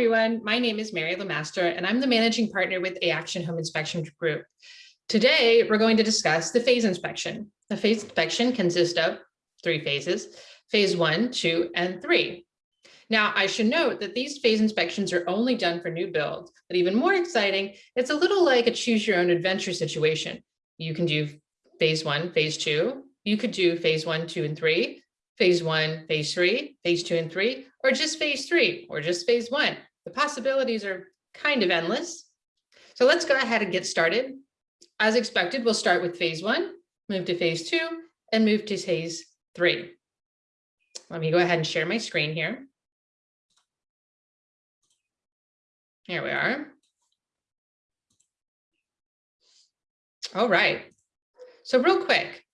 everyone. My name is Mary Lemaster, and I'm the managing partner with A Action Home Inspection Group. Today, we're going to discuss the phase inspection. The phase inspection consists of three phases, phase one, two, and three. Now, I should note that these phase inspections are only done for new builds, but even more exciting, it's a little like a choose your own adventure situation. You can do phase one, phase two, you could do phase one, two, and three, phase one, phase three, phase two and three, or just phase three, or just phase one. The possibilities are kind of endless. So let's go ahead and get started. As expected, we'll start with phase one, move to phase two, and move to phase three. Let me go ahead and share my screen here. Here we are. All right. So real quick,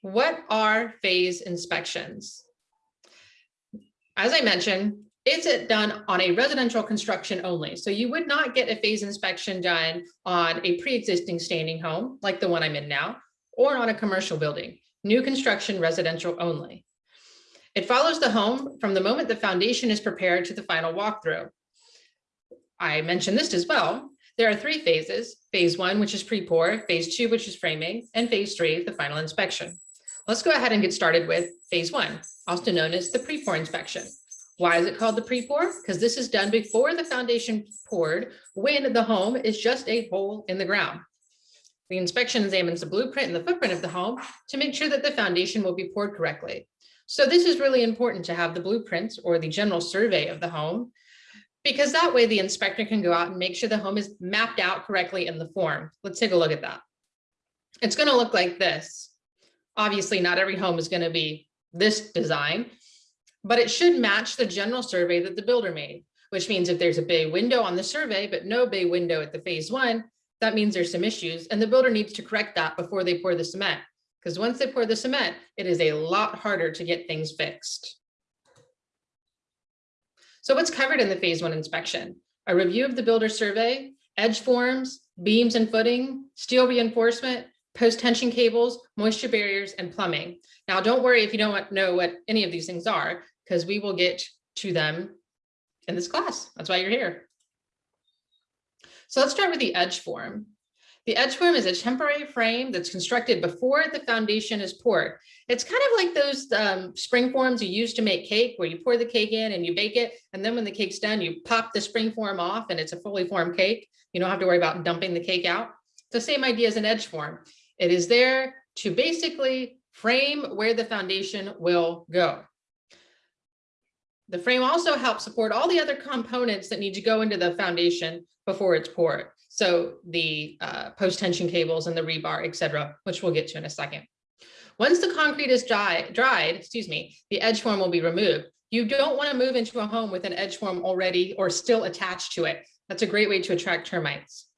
what are phase inspections? As I mentioned, it's done on a residential construction only. So you would not get a phase inspection done on a pre-existing standing home like the one I'm in now, or on a commercial building, new construction residential only. It follows the home from the moment the foundation is prepared to the final walkthrough. I mentioned this as well. There are three phases, phase one, which is pre-pour, phase two, which is framing, and phase three, the final inspection. Let's go ahead and get started with phase one, also known as the pre-pour inspection. Why is it called the pre-pour? Because this is done before the foundation poured when the home is just a hole in the ground. The inspection examines the blueprint and the footprint of the home to make sure that the foundation will be poured correctly. So this is really important to have the blueprints or the general survey of the home, because that way the inspector can go out and make sure the home is mapped out correctly in the form. Let's take a look at that. It's going to look like this. Obviously, not every home is going to be this design, but it should match the general survey that the builder made, which means if there's a bay window on the survey, but no bay window at the phase one, that means there's some issues and the builder needs to correct that before they pour the cement. Because once they pour the cement, it is a lot harder to get things fixed. So what's covered in the phase one inspection? A review of the builder survey, edge forms, beams and footing, steel reinforcement, post tension cables, moisture barriers, and plumbing. Now, don't worry if you don't know what any of these things are, because we will get to them in this class. That's why you're here. So let's start with the edge form. The edge form is a temporary frame that's constructed before the foundation is poured. It's kind of like those um, spring forms you use to make cake where you pour the cake in and you bake it. And then when the cake's done, you pop the spring form off and it's a fully formed cake. You don't have to worry about dumping the cake out. It's the same idea as an edge form. It is there to basically frame where the foundation will go. The frame also helps support all the other components that need to go into the foundation before it's poured. So the uh, post-tension cables and the rebar, et cetera, which we'll get to in a second. Once the concrete is dry, dried, excuse me, the edge form will be removed. You don't want to move into a home with an edge form already or still attached to it. That's a great way to attract termites.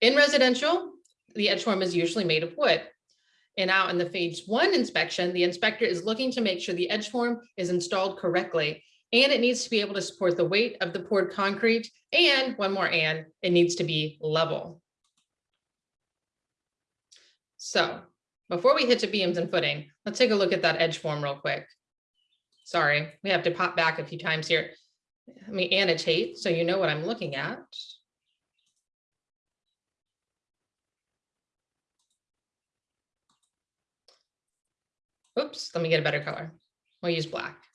In residential, the edge form is usually made of wood. And out in the phase one inspection, the inspector is looking to make sure the edge form is installed correctly. And it needs to be able to support the weight of the poured concrete. And one more and, it needs to be level. So before we hit to beams and footing, let's take a look at that edge form real quick. Sorry, we have to pop back a few times here. Let me annotate so you know what I'm looking at. Oops, let me get a better color. We'll use black.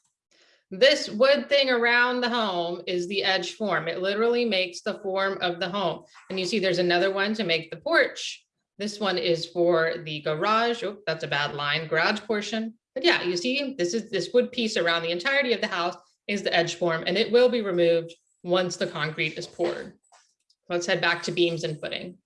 This wood thing around the home is the edge form. It literally makes the form of the home. And you see there's another one to make the porch. This one is for the garage. Oh, that's a bad line, garage portion. But yeah, you see this is this wood piece around the entirety of the house is the edge form and it will be removed once the concrete is poured. Let's head back to beams and footing.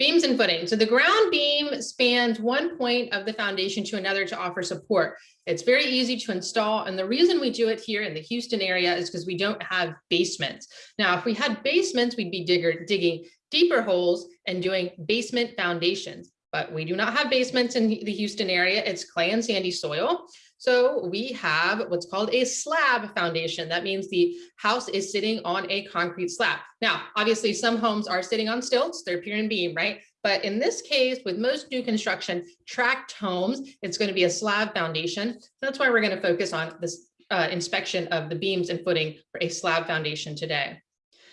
Beams and footing. So the ground beam spans one point of the foundation to another to offer support. It's very easy to install. And the reason we do it here in the Houston area is because we don't have basements. Now, if we had basements, we'd be digger, digging deeper holes and doing basement foundations. But we do not have basements in the Houston area. It's clay and sandy soil. So we have what's called a slab foundation. That means the house is sitting on a concrete slab. Now, obviously some homes are sitting on stilts, they're pier and beam, right? But in this case, with most new construction, tract homes, it's going to be a slab foundation. That's why we're going to focus on this uh, inspection of the beams and footing for a slab foundation today.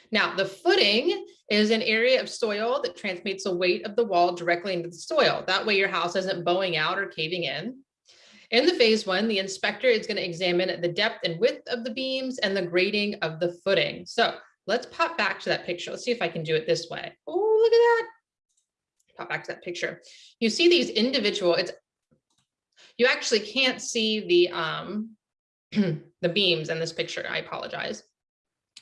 Now, the footing is an area of soil that transmits the weight of the wall directly into the soil. That way your house isn't bowing out or caving in. In the phase one, the inspector is going to examine the depth and width of the beams and the grading of the footing. So let's pop back to that picture. Let's see if I can do it this way. Oh, look at that. Pop back to that picture. You see these individual, it's you actually can't see the um the beams in this picture. I apologize.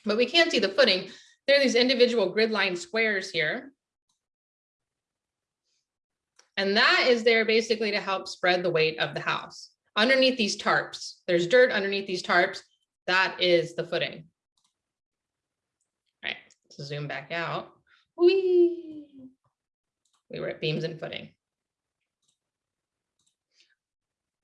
But we can't see the footing. There are these individual grid line squares here. And that is there basically to help spread the weight of the house. Underneath these tarps, there's dirt underneath these tarps. That is the footing. All right, let's zoom back out. Whee! We were at beams and footing.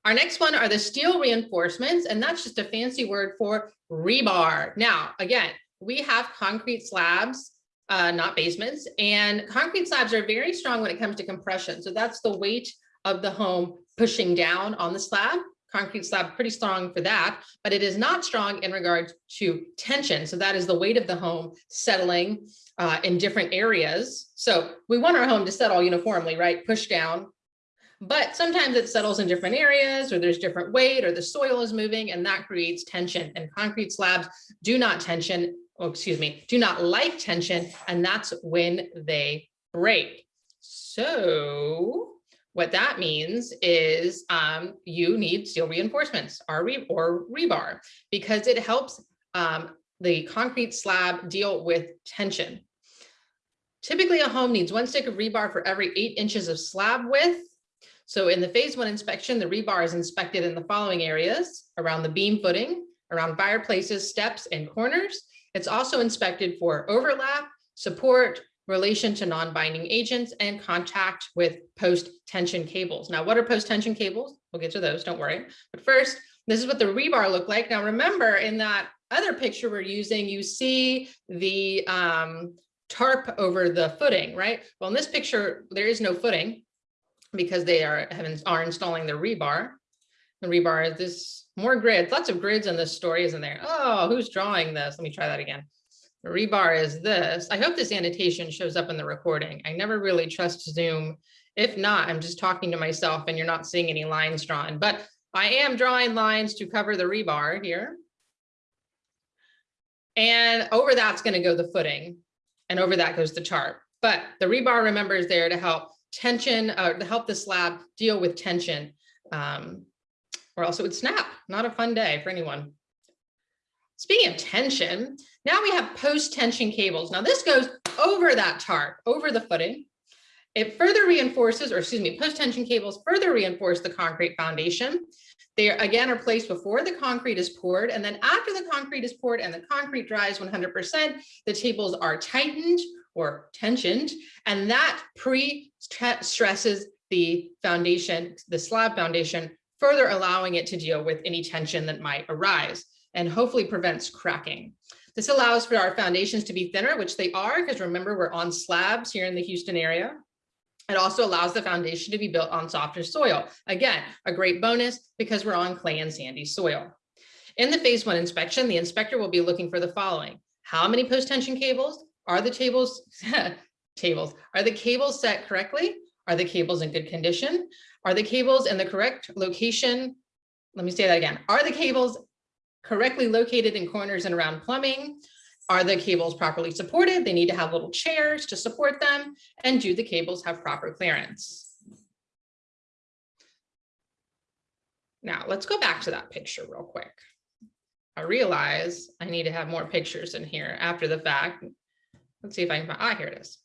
Our next one are the steel reinforcements, and that's just a fancy word for rebar. Now, again, we have concrete slabs, uh, not basements, and concrete slabs are very strong when it comes to compression. So that's the weight of the home pushing down on the slab. Concrete slab pretty strong for that, but it is not strong in regards to tension. So that is the weight of the home settling uh, in different areas. So we want our home to settle uniformly, right? Push down, but sometimes it settles in different areas or there's different weight or the soil is moving and that creates tension and concrete slabs do not tension, oh, excuse me, do not like tension and that's when they break. So what that means is um, you need steel reinforcements or, re or rebar because it helps um, the concrete slab deal with tension. Typically a home needs one stick of rebar for every eight inches of slab width so in the phase one inspection, the rebar is inspected in the following areas around the beam footing, around fireplaces, steps, and corners. It's also inspected for overlap, support, relation to non-binding agents, and contact with post-tension cables. Now, what are post-tension cables? We'll get to those, don't worry. But first, this is what the rebar looked like. Now, remember in that other picture we're using, you see the um, tarp over the footing, right? Well, in this picture, there is no footing because they are are installing the rebar. The rebar is this more grids, lots of grids in this story, isn't there? Oh, who's drawing this? Let me try that again. The rebar is this. I hope this annotation shows up in the recording. I never really trust Zoom. If not, I'm just talking to myself and you're not seeing any lines drawn, but I am drawing lines to cover the rebar here. And over that's going to go the footing and over that goes the tarp. But the rebar, remember, is there to help tension uh, to help the slab deal with tension um, or else it would snap. Not a fun day for anyone. Speaking of tension, now we have post-tension cables. Now this goes over that tarp, over the footing. It further reinforces, or excuse me, post-tension cables further reinforce the concrete foundation. They are, again are placed before the concrete is poured, and then after the concrete is poured and the concrete dries 100%, the cables are tightened or tensioned, and that pre-stresses the foundation, the slab foundation, further allowing it to deal with any tension that might arise and hopefully prevents cracking. This allows for our foundations to be thinner, which they are, because remember, we're on slabs here in the Houston area. It also allows the foundation to be built on softer soil. Again, a great bonus because we're on clay and sandy soil. In the phase one inspection, the inspector will be looking for the following. How many post-tension cables? Are the tables, tables, are the cables set correctly? Are the cables in good condition? Are the cables in the correct location? Let me say that again. Are the cables correctly located in corners and around plumbing? Are the cables properly supported? They need to have little chairs to support them. And do the cables have proper clearance? Now let's go back to that picture real quick. I realize I need to have more pictures in here after the fact. Let's see if I can find, ah, here it is.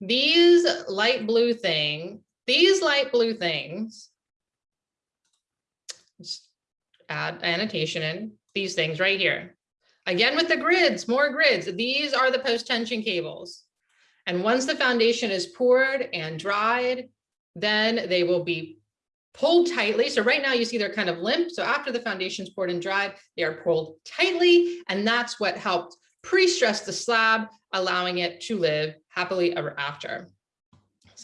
These light blue thing, these light blue things, just add annotation in these things right here. Again, with the grids, more grids. These are the post-tension cables. And once the foundation is poured and dried, then they will be pulled tightly. So right now you see they're kind of limp. So after the foundation is poured and dried, they are pulled tightly. And that's what helped pre-stress the slab, allowing it to live happily ever after.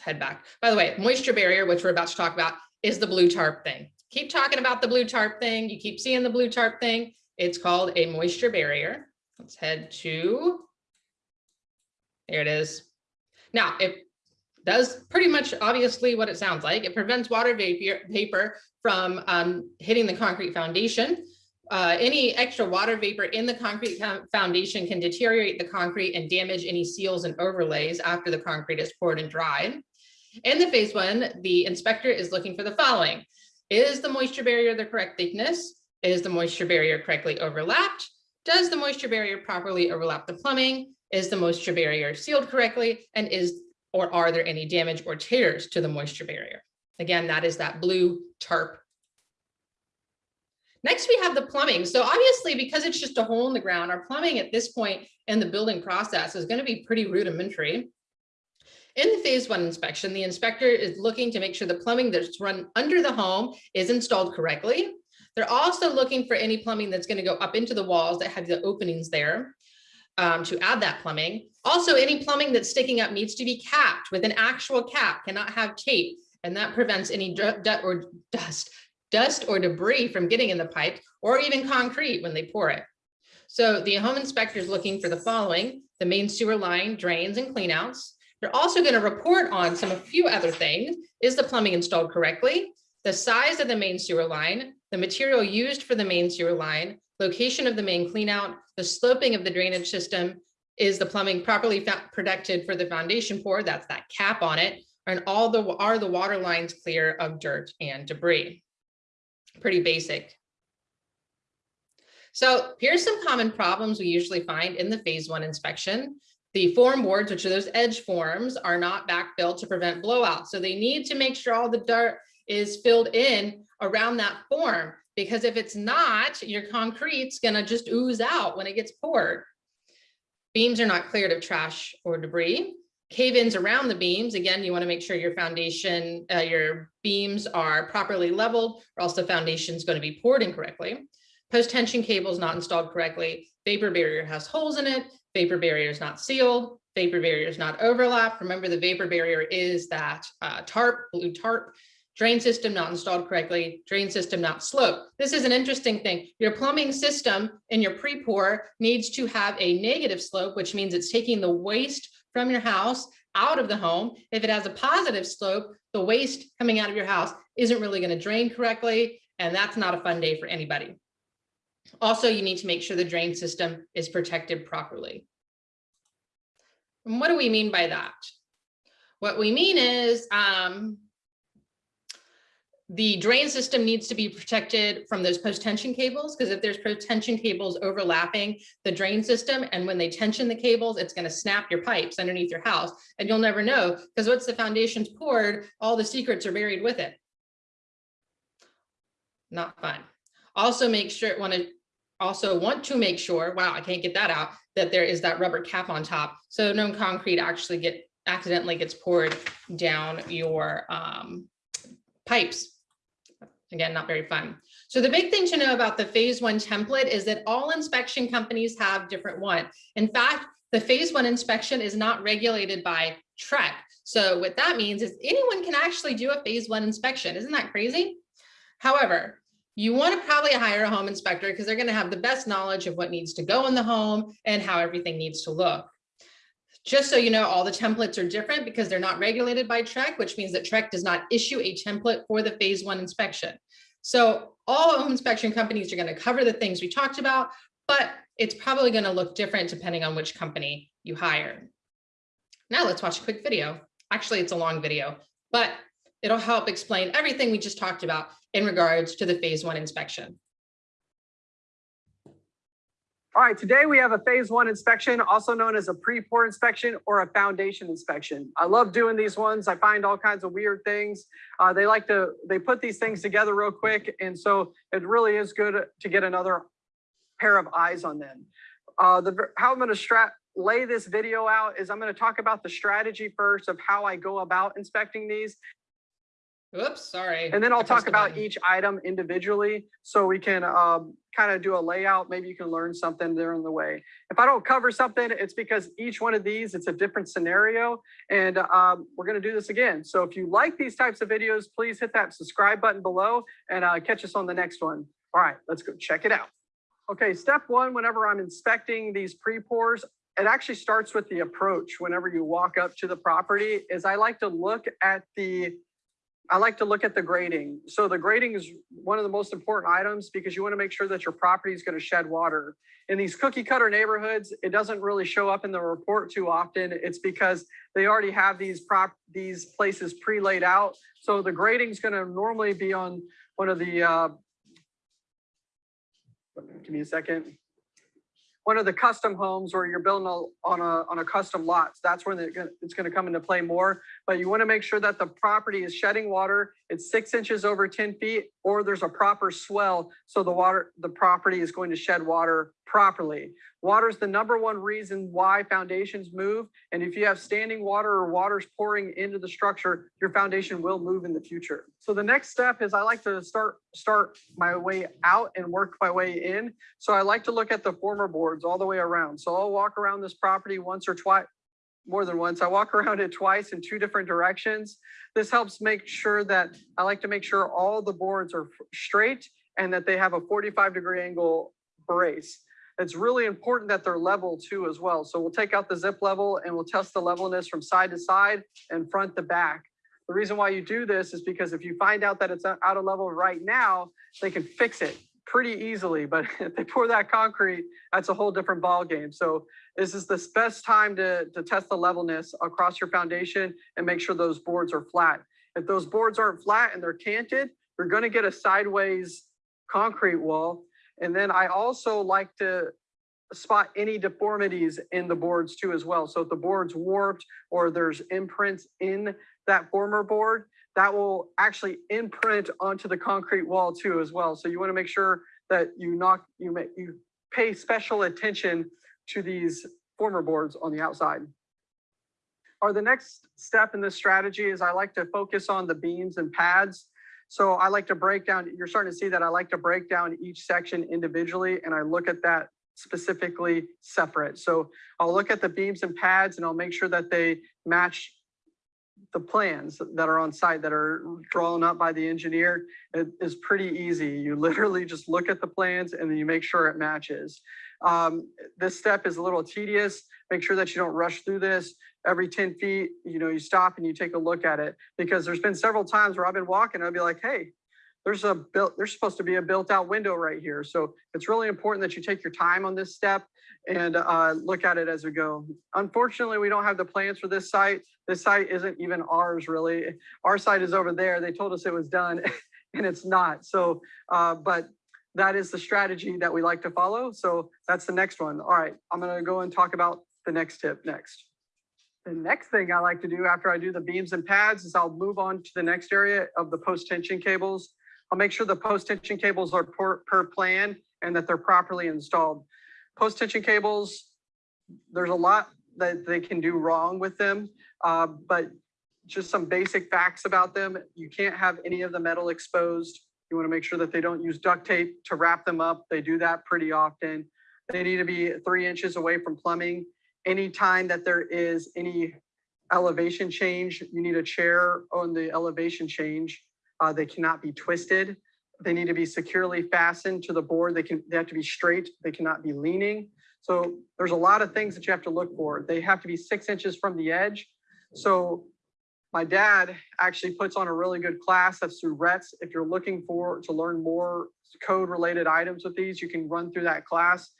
Head back. By the way, moisture barrier, which we're about to talk about, is the blue tarp thing. keep talking about the blue tarp thing. You keep seeing the blue tarp thing. It's called a moisture barrier. Let's head to, there it is. Now, it does pretty much obviously what it sounds like. It prevents water vapor, vapor from um, hitting the concrete foundation. Uh, any extra water vapor in the concrete foundation can deteriorate the concrete and damage any seals and overlays after the concrete is poured and dried. In the phase one, the inspector is looking for the following. Is the moisture barrier the correct thickness? Is the moisture barrier correctly overlapped? Does the moisture barrier properly overlap the plumbing? Is the moisture barrier sealed correctly? And is or are there any damage or tears to the moisture barrier? Again, that is that blue tarp. Next, we have the plumbing. So obviously, because it's just a hole in the ground, our plumbing at this point in the building process is going to be pretty rudimentary. In the phase one inspection, the inspector is looking to make sure the plumbing that's run under the home is installed correctly. They're also looking for any plumbing that's going to go up into the walls that have the openings there um, to add that plumbing. Also, any plumbing that's sticking up needs to be capped with an actual cap, cannot have tape, and that prevents any dirt or dust, dust or debris from getting in the pipe or even concrete when they pour it. So the home inspector is looking for the following, the main sewer line, drains and cleanouts. They're also going to report on some a few other things. Is the plumbing installed correctly? The size of the main sewer line, the material used for the main sewer line, location of the main cleanout, the sloping of the drainage system, is the plumbing properly protected for the foundation pour, that's that cap on it, and all the are the water lines clear of dirt and debris. Pretty basic. So here's some common problems we usually find in the phase one inspection. The form boards, which are those edge forms, are not backfilled to prevent blowout. So they need to make sure all the dirt is filled in around that form because if it's not, your concrete's gonna just ooze out when it gets poured. Beams are not cleared of trash or debris. Cave-ins around the beams, again, you wanna make sure your foundation, uh, your beams are properly leveled or else the foundation is gonna be poured incorrectly. Post-tension cables not installed correctly. Vapor barrier has holes in it. Vapor barrier is not sealed. Vapor barrier is not overlapped. Remember the vapor barrier is that uh, tarp, blue tarp drain system not installed correctly, drain system not sloped. This is an interesting thing. Your plumbing system in your pre-pour needs to have a negative slope, which means it's taking the waste from your house out of the home. If it has a positive slope, the waste coming out of your house isn't really gonna drain correctly, and that's not a fun day for anybody. Also, you need to make sure the drain system is protected properly. And what do we mean by that? What we mean is um, the drain system needs to be protected from those post-tension cables because if there's post-tension cables overlapping the drain system and when they tension the cables, it's going to snap your pipes underneath your house and you'll never know because once the foundation's poured, all the secrets are buried with it. Not fun. Also make sure want to also want to make sure, wow, I can't get that out, that there is that rubber cap on top. So no concrete actually get accidentally gets poured down your um, pipes Again, not very fun. So the big thing to know about the phase one template is that all inspection companies have different one. In fact, the phase one inspection is not regulated by TREC. So what that means is anyone can actually do a phase one inspection. Isn't that crazy? However, you want to probably hire a home inspector because they're going to have the best knowledge of what needs to go in the home and how everything needs to look. Just so you know, all the templates are different because they're not regulated by TREC, which means that TREC does not issue a template for the phase one inspection. So all home inspection companies are going to cover the things we talked about, but it's probably going to look different depending on which company you hire. Now let's watch a quick video. Actually, it's a long video, but it'll help explain everything we just talked about in regards to the phase one inspection. All right, today we have a phase one inspection, also known as a pre-pour inspection or a foundation inspection. I love doing these ones. I find all kinds of weird things. Uh, they like to, they put these things together real quick. And so it really is good to get another pair of eyes on them. Uh, the, how I'm gonna strat, lay this video out is I'm gonna talk about the strategy first of how I go about inspecting these. Oops, sorry. And then I I'll talk about button. each item individually, so we can um, kind of do a layout. Maybe you can learn something there on the way. If I don't cover something, it's because each one of these, it's a different scenario. And um, we're gonna do this again. So if you like these types of videos, please hit that subscribe button below and uh, catch us on the next one. All right, let's go check it out. Okay, step one, whenever I'm inspecting these pre-pours, it actually starts with the approach. Whenever you walk up to the property, is I like to look at the I like to look at the grading. So the grading is one of the most important items because you want to make sure that your property is going to shed water. In these cookie cutter neighborhoods, it doesn't really show up in the report too often. It's because they already have these prop, these places pre-laid out. So the grading is going to normally be on one of the, uh, give me a second. One of the custom homes where you're building a- on a, on a custom lot. So That's when it's going to come into play more but you want to make sure that the property is shedding water. It's six inches over 10 feet, or there's a proper swale. So the water, the property is going to shed water properly. Water is the number one reason why foundations move. And if you have standing water or water's pouring into the structure, your foundation will move in the future. So the next step is I like to start, start my way out and work my way in. So I like to look at the former boards all the way around. So I'll walk around this property once or twice, more than once. I walk around it twice in two different directions. This helps make sure that, I like to make sure all the boards are straight and that they have a 45 degree angle brace. It's really important that they're level too as well. So we'll take out the zip level and we'll test the levelness from side to side and front to back. The reason why you do this is because if you find out that it's out of level right now, they can fix it pretty easily. But if they pour that concrete, that's a whole different ball game. So this is the best time to, to test the levelness across your foundation and make sure those boards are flat. If those boards aren't flat and they're canted, you're gonna get a sideways concrete wall. And then I also like to spot any deformities in the boards too as well. So if the board's warped or there's imprints in that former board, that will actually imprint onto the concrete wall too as well. So you wanna make sure that you knock, you make, you pay special attention to these former boards on the outside. Or the next step in this strategy is I like to focus on the beams and pads. So I like to break down, you're starting to see that I like to break down each section individually and I look at that specifically separate. So I'll look at the beams and pads and I'll make sure that they match the plans that are on site that are drawn up by the engineer. It is pretty easy. You literally just look at the plans and then you make sure it matches. Um, this step is a little tedious. Make sure that you don't rush through this. Every 10 feet, you know, you stop and you take a look at it because there's been several times where I've been walking, I'll be like, hey, there's a built, there's supposed to be a built out window right here. So it's really important that you take your time on this step and uh, look at it as we go. Unfortunately, we don't have the plans for this site. This site isn't even ours really. Our site is over there. They told us it was done and it's not. So, uh, but that is the strategy that we like to follow. So that's the next one. All right, I'm gonna go and talk about the next tip next. The next thing I like to do after I do the beams and pads is I'll move on to the next area of the post tension cables. I'll make sure the post tension cables are per, per plan and that they're properly installed. Post tension cables, there's a lot that they can do wrong with them, uh, but just some basic facts about them. You can't have any of the metal exposed. You want to make sure that they don't use duct tape to wrap them up. They do that pretty often. They need to be three inches away from plumbing. Anytime that there is any elevation change, you need a chair on the elevation change. Uh, they cannot be twisted. They need to be securely fastened to the board. They can, they have to be straight. They cannot be leaning. So there's a lot of things that you have to look for. They have to be six inches from the edge. So my dad actually puts on a really good class that's through RETS. If you're looking for to learn more code related items with these, you can run through that class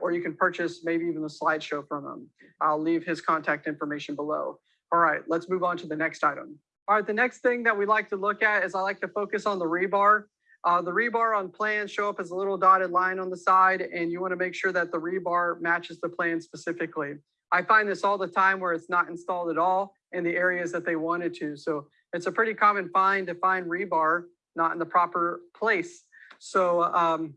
or you can purchase maybe even the slideshow from him. I'll leave his contact information below. All right, let's move on to the next item. All right, the next thing that we like to look at is I like to focus on the rebar. Uh, the rebar on plans show up as a little dotted line on the side and you want to make sure that the rebar matches the plan specifically. I find this all the time where it's not installed at all in the areas that they wanted to. So it's a pretty common find to find rebar not in the proper place. So um,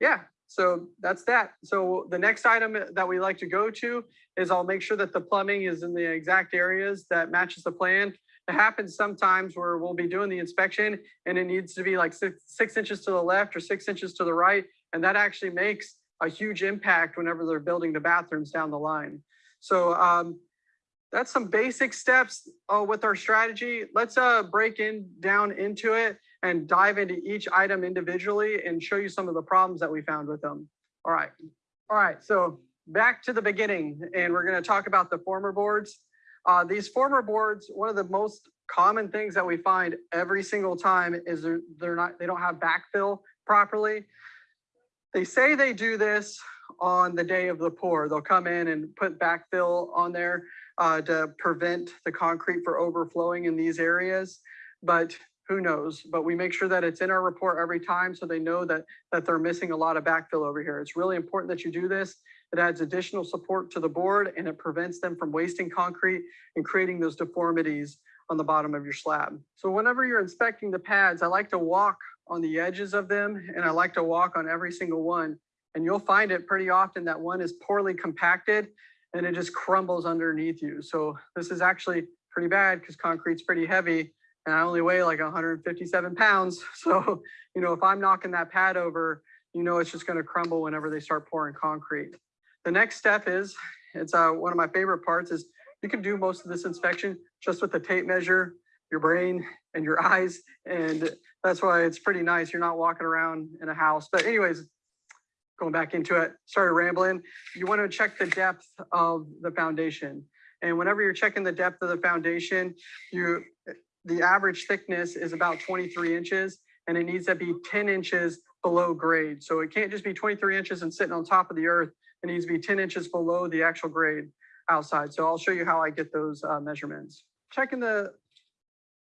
yeah, so that's that. So the next item that we like to go to is I'll make sure that the plumbing is in the exact areas that matches the plan. It happens sometimes where we'll be doing the inspection and it needs to be like six, six inches to the left or six inches to the right. And that actually makes a huge impact whenever they're building the bathrooms down the line. So um, that's some basic steps uh, with our strategy. Let's uh, break in down into it and dive into each item individually and show you some of the problems that we found with them. All right. All right. So back to the beginning and we're going to talk about the former boards. Uh, these former boards, one of the most common things that we find every single time is they're, they're not, they don't have backfill properly. They say they do this on the day of the pour. They'll come in and put backfill on there uh, to prevent the concrete for overflowing in these areas. But who knows? But we make sure that it's in our report every time so they know that, that they're missing a lot of backfill over here. It's really important that you do this. It adds additional support to the board and it prevents them from wasting concrete and creating those deformities on the bottom of your slab. So whenever you're inspecting the pads, I like to walk on the edges of them and I like to walk on every single one. And you'll find it pretty often that one is poorly compacted and it just crumbles underneath you. So this is actually pretty bad because concrete's pretty heavy and I only weigh like 157 pounds. So, you know, if I'm knocking that pad over, you know, it's just going to crumble whenever they start pouring concrete. The next step is, it's uh, one of my favorite parts is you can do most of this inspection just with the tape measure, your brain and your eyes. And that's why it's pretty nice. You're not walking around in a house. But anyways, going back into it, started rambling. You want to check the depth of the foundation. And whenever you're checking the depth of the foundation, you the average thickness is about 23 inches and it needs to be 10 inches below grade. So it can't just be 23 inches and sitting on top of the earth. It needs to be 10 inches below the actual grade outside. So I'll show you how I get those uh, measurements. Checking the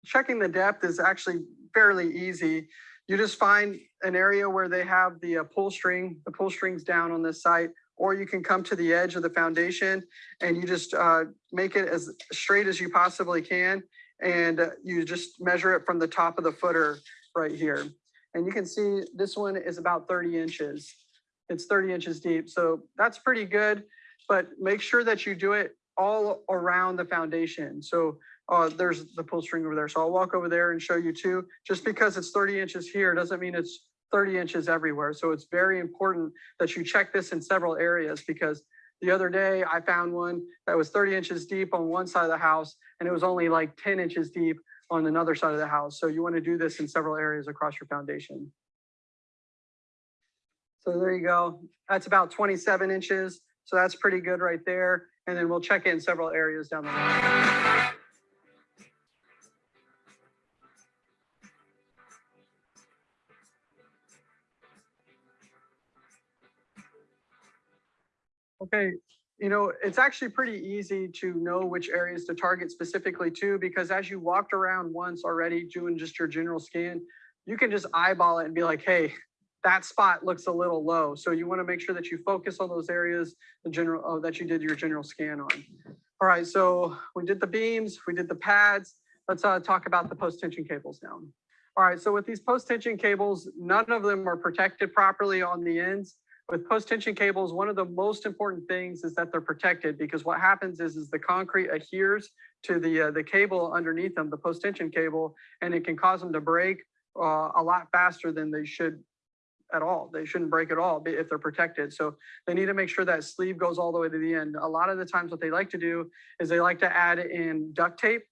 checking the depth is actually fairly easy. You just find an area where they have the uh, pull string, the pull strings down on this site, or you can come to the edge of the foundation and you just uh, make it as straight as you possibly can and uh, you just measure it from the top of the footer right here. And you can see this one is about 30 inches. It's 30 inches deep, so that's pretty good, but make sure that you do it all around the foundation. So uh, there's the pull string over there. So I'll walk over there and show you too. Just because it's 30 inches here doesn't mean it's 30 inches everywhere. So it's very important that you check this in several areas because the other day I found one that was 30 inches deep on one side of the house and it was only like 10 inches deep on another side of the house. So you want to do this in several areas across your foundation. So there you go. That's about 27 inches. So that's pretty good right there. And then we'll check in several areas down the line. Okay, you know, it's actually pretty easy to know which areas to target specifically too, because as you walked around once already doing just your general scan, you can just eyeball it and be like, hey, that spot looks a little low. So you want to make sure that you focus on those areas the general oh, that you did your general scan on. All right, so we did the beams, we did the pads. Let's uh, talk about the post tension cables now. All right, so with these post tension cables, none of them are protected properly on the ends with post tension cables, one of the most important things is that they're protected because what happens is, is the concrete adheres to the, uh, the cable underneath them, the post tension cable, and it can cause them to break uh, a lot faster than they should at all. They shouldn't break at all if they're protected. So they need to make sure that sleeve goes all the way to the end. A lot of the times what they like to do is they like to add in duct tape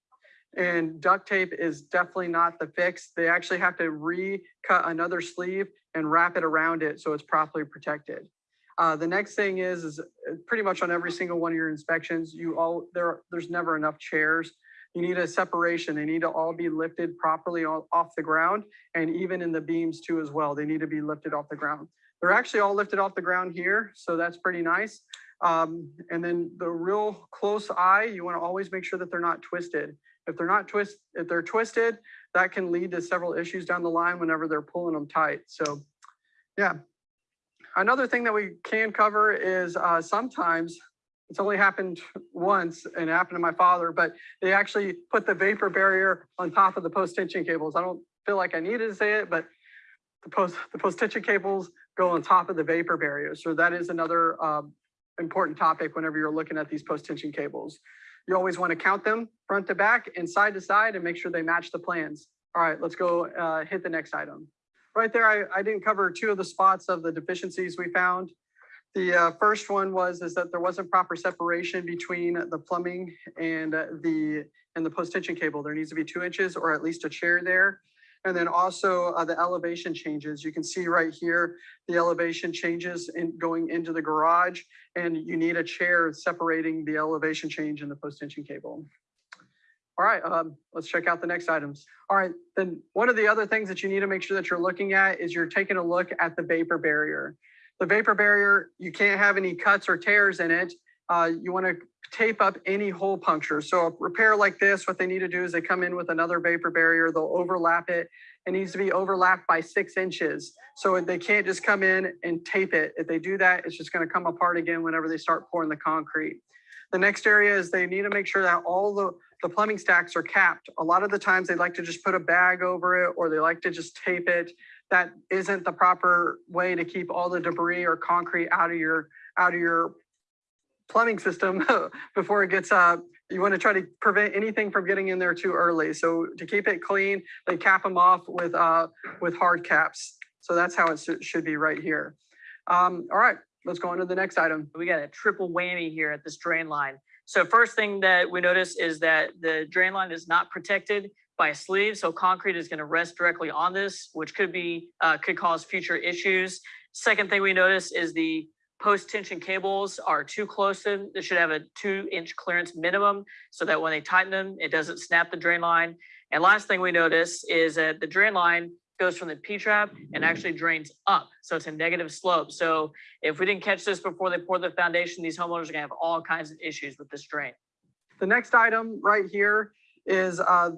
and duct tape is definitely not the fix. They actually have to recut another sleeve and wrap it around it so it's properly protected. Uh, the next thing is, is pretty much on every single one of your inspections, you all there there's never enough chairs. You need a separation. They need to all be lifted properly off the ground and even in the beams too as well. They need to be lifted off the ground. They're actually all lifted off the ground here, so that's pretty nice. Um, and then the real close eye, you want to always make sure that they're not twisted. If they're not twist, if they're twisted, that can lead to several issues down the line whenever they're pulling them tight. So yeah. Another thing that we can cover is uh, sometimes it's only happened once and it happened to my father, but they actually put the vapor barrier on top of the post tension cables. I don't feel like I needed to say it, but the post the post tension cables go on top of the vapor barrier. So that is another um, important topic whenever you're looking at these post tension cables. You always want to count them front to back and side to side and make sure they match the plans. All right, let's go uh, hit the next item. Right there, I, I didn't cover two of the spots of the deficiencies we found. The uh, first one was is that there wasn't proper separation between the plumbing and the and the post tension cable. There needs to be two inches or at least a chair there. And then also uh, the elevation changes. You can see right here, the elevation changes in going into the garage and you need a chair separating the elevation change and the post tension cable. All right, um, let's check out the next items. All right, then one of the other things that you need to make sure that you're looking at is you're taking a look at the vapor barrier. The vapor barrier, you can't have any cuts or tears in it. Uh, you want to tape up any hole puncture. So a repair like this, what they need to do is they come in with another vapor barrier, they'll overlap it. It needs to be overlapped by six inches. So they can't just come in and tape it. If they do that, it's just going to come apart again whenever they start pouring the concrete. The next area is they need to make sure that all the, the plumbing stacks are capped. A lot of the times they like to just put a bag over it or they like to just tape it. That isn't the proper way to keep all the debris or concrete out of your out of your plumbing system before it gets uh you want to try to prevent anything from getting in there too early. So to keep it clean, they cap them off with uh with hard caps. So that's how it should- should be right here. Um, all right, let's go on to the next item. we got a triple whammy here at this drain line. So first thing that we notice is that the drain line is not protected by a sleeve. So concrete is going to rest directly on this, which could be, uh, could cause future issues. Second thing we notice is the post tension cables are too close to, they should have a two inch clearance minimum so that when they tighten them, it doesn't snap the drain line. And last thing we notice is that the drain line goes from the P trap and actually drains up. So it's a negative slope. So if we didn't catch this before they poured the foundation, these homeowners are gonna have all kinds of issues with this drain. The next item right here is uh,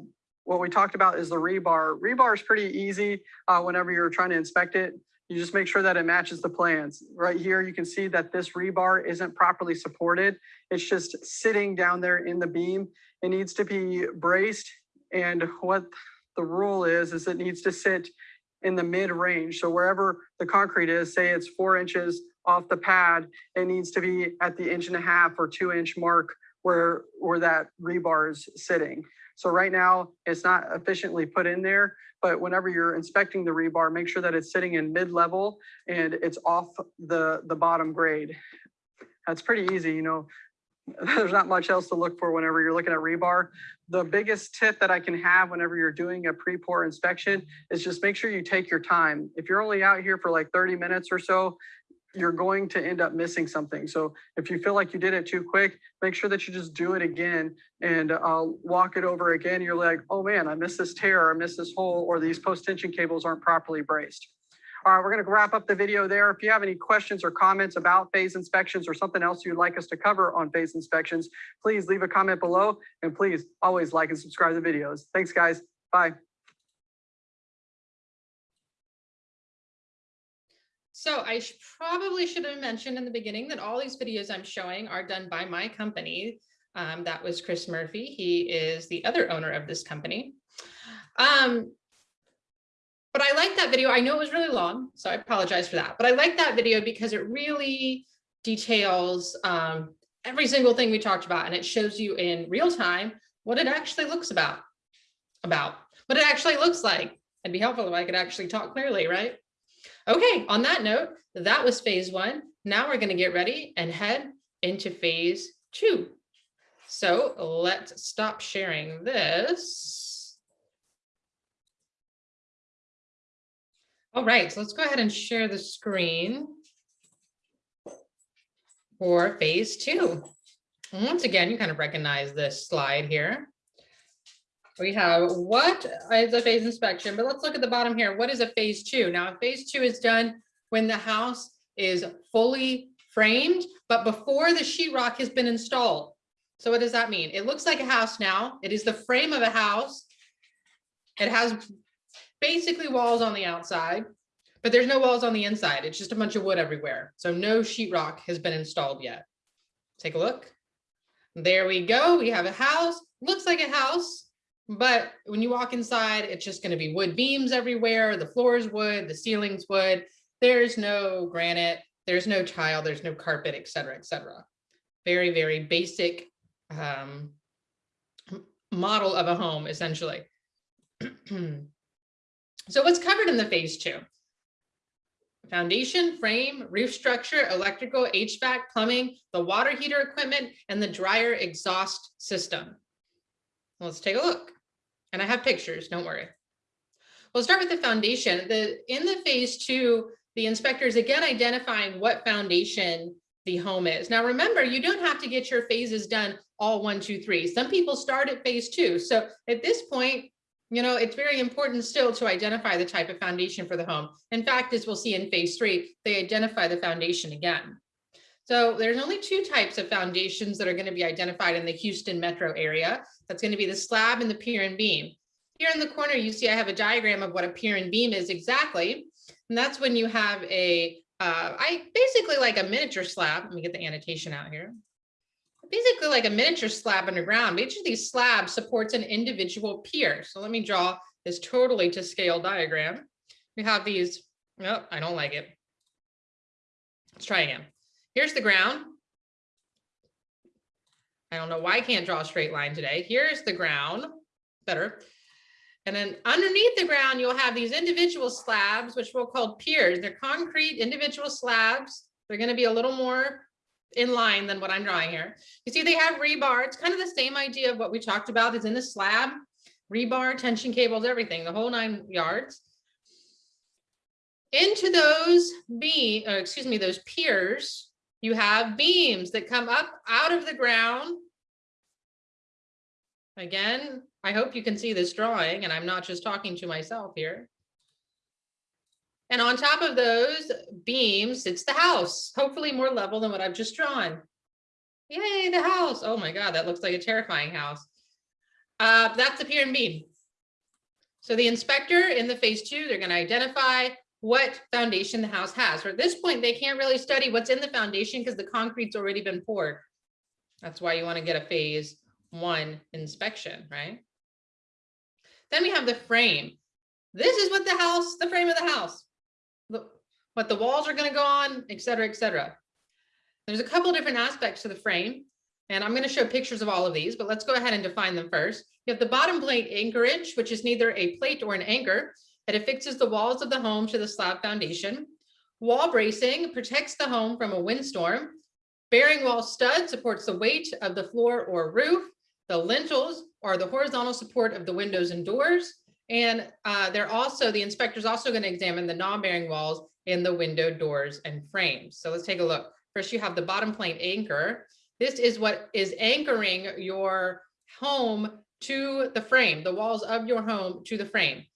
what we talked about is the rebar. Rebar is pretty easy uh, whenever you're trying to inspect it. You just make sure that it matches the plans. Right here, you can see that this rebar isn't properly supported. It's just sitting down there in the beam. It needs to be braced. And what the rule is, is it needs to sit in the mid range. So wherever the concrete is, say it's four inches off the pad, it needs to be at the inch and a half or two inch mark where, where that rebar is sitting. So right now, it's not efficiently put in there, but whenever you're inspecting the rebar, make sure that it's sitting in mid-level and it's off the, the bottom grade. That's pretty easy, you know. There's not much else to look for whenever you're looking at rebar. The biggest tip that I can have whenever you're doing a pre-pour inspection is just make sure you take your time. If you're only out here for like 30 minutes or so, you're going to end up missing something. So if you feel like you did it too quick, make sure that you just do it again and uh, walk it over again. You're like, oh man, I missed this tear, or I missed this hole, or these post tension cables aren't properly braced. All right, we're gonna wrap up the video there. If you have any questions or comments about phase inspections or something else you'd like us to cover on phase inspections, please leave a comment below and please always like and subscribe to the videos. Thanks, guys. Bye. So I sh- probably should have mentioned in the beginning that all these videos I'm showing are done by my company. Um, that was Chris Murphy. He is the other owner of this company. Um, but I like that video. I know it was really long, so I apologize for that. But I like that video because it really details um, every single thing we talked about, and it shows you in real time what it actually looks about, about what it actually looks like. It'd be helpful if I could actually talk clearly, right? Okay, on that note, that was phase one. Now we're gonna get ready and head into phase two. So let's stop sharing this. All right, so let's go ahead and share the screen for phase two. Once again, you kind of recognize this slide here. We have what is a phase inspection, but let's look at the bottom here. What is a phase two? Now, phase two is done when the house is fully framed, but before the sheetrock has been installed. So what does that mean? It looks like a house now. It is the frame of a house. It has basically walls on the outside, but there's no walls on the inside. It's just a bunch of wood everywhere. So no sheetrock has been installed yet. Take a look. There we go. We have a house. Looks like a house. But when you walk inside, it's just going to be wood beams everywhere. The floor is wood, the ceiling's wood. There's no granite, there's no tile, there's no carpet, et cetera, et cetera. Very, very basic um, model of a home essentially. So what's covered in the phase two? Foundation, frame, roof structure, electrical, HVAC, plumbing, the water heater equipment, and the dryer exhaust system. Let's take a look. And I have pictures, don't worry. We'll start with the foundation. The, in the phase two, the inspector is again identifying what foundation the home is. Now, remember, you don't have to get your phases done all one, two, three. Some people start at phase two. So at this point, you know, it's very important still to identify the type of foundation for the home. In fact, as we'll see in phase three, they identify the foundation again. So there's only two types of foundations that are going to be identified in the Houston metro area. That's going to be the slab and the pier and beam. Here in the corner, you see I have a diagram of what a pier and beam is exactly. And that's when you have a, uh, I basically like a miniature slab. Let me get the annotation out here. Basically like a miniature slab underground. Each of these slabs supports an individual pier. So let me draw this totally to scale diagram. We have these, no, I don't like it. Let's try again. Here's the ground. I don't know why I can't draw a straight line today. Here's the ground, better. And then underneath the ground, you'll have these individual slabs, which we'll call piers. They're concrete individual slabs. They're gonna be a little more in line than what I'm drawing here. You see, they have rebar. It's kind of the same idea of what we talked about is in the slab, rebar, tension cables, everything, the whole nine yards. Into those beam, excuse me, those piers, you have beams that come up out of the ground. Again, I hope you can see this drawing and I'm not just talking to myself here. And on top of those beams, it's the house, hopefully more level than what I've just drawn. Yay, the house. Oh my God, that looks like a terrifying house. Uh, that's the pier and beam. So the inspector in the phase two, they're gonna identify what foundation the house has. For at this point, they can't really study what's in the foundation because the concrete's already been poured. That's why you wanna get a phase one inspection, right? Then we have the frame. This is what the house, the frame of the house what the walls are gonna go on, et cetera, et cetera. There's a couple different aspects to the frame, and I'm gonna show pictures of all of these, but let's go ahead and define them first. You have the bottom plate anchorage, which is neither a plate or an anchor. It affixes the walls of the home to the slab foundation. Wall bracing protects the home from a windstorm. Bearing wall stud supports the weight of the floor or roof. The lintels are the horizontal support of the windows and doors. And uh, they're also, the inspector's also going to examine the non-bearing walls in the window, doors, and frames. So let's take a look. First, you have the bottom plate anchor. This is what is anchoring your home to the frame, the walls of your home to the frame.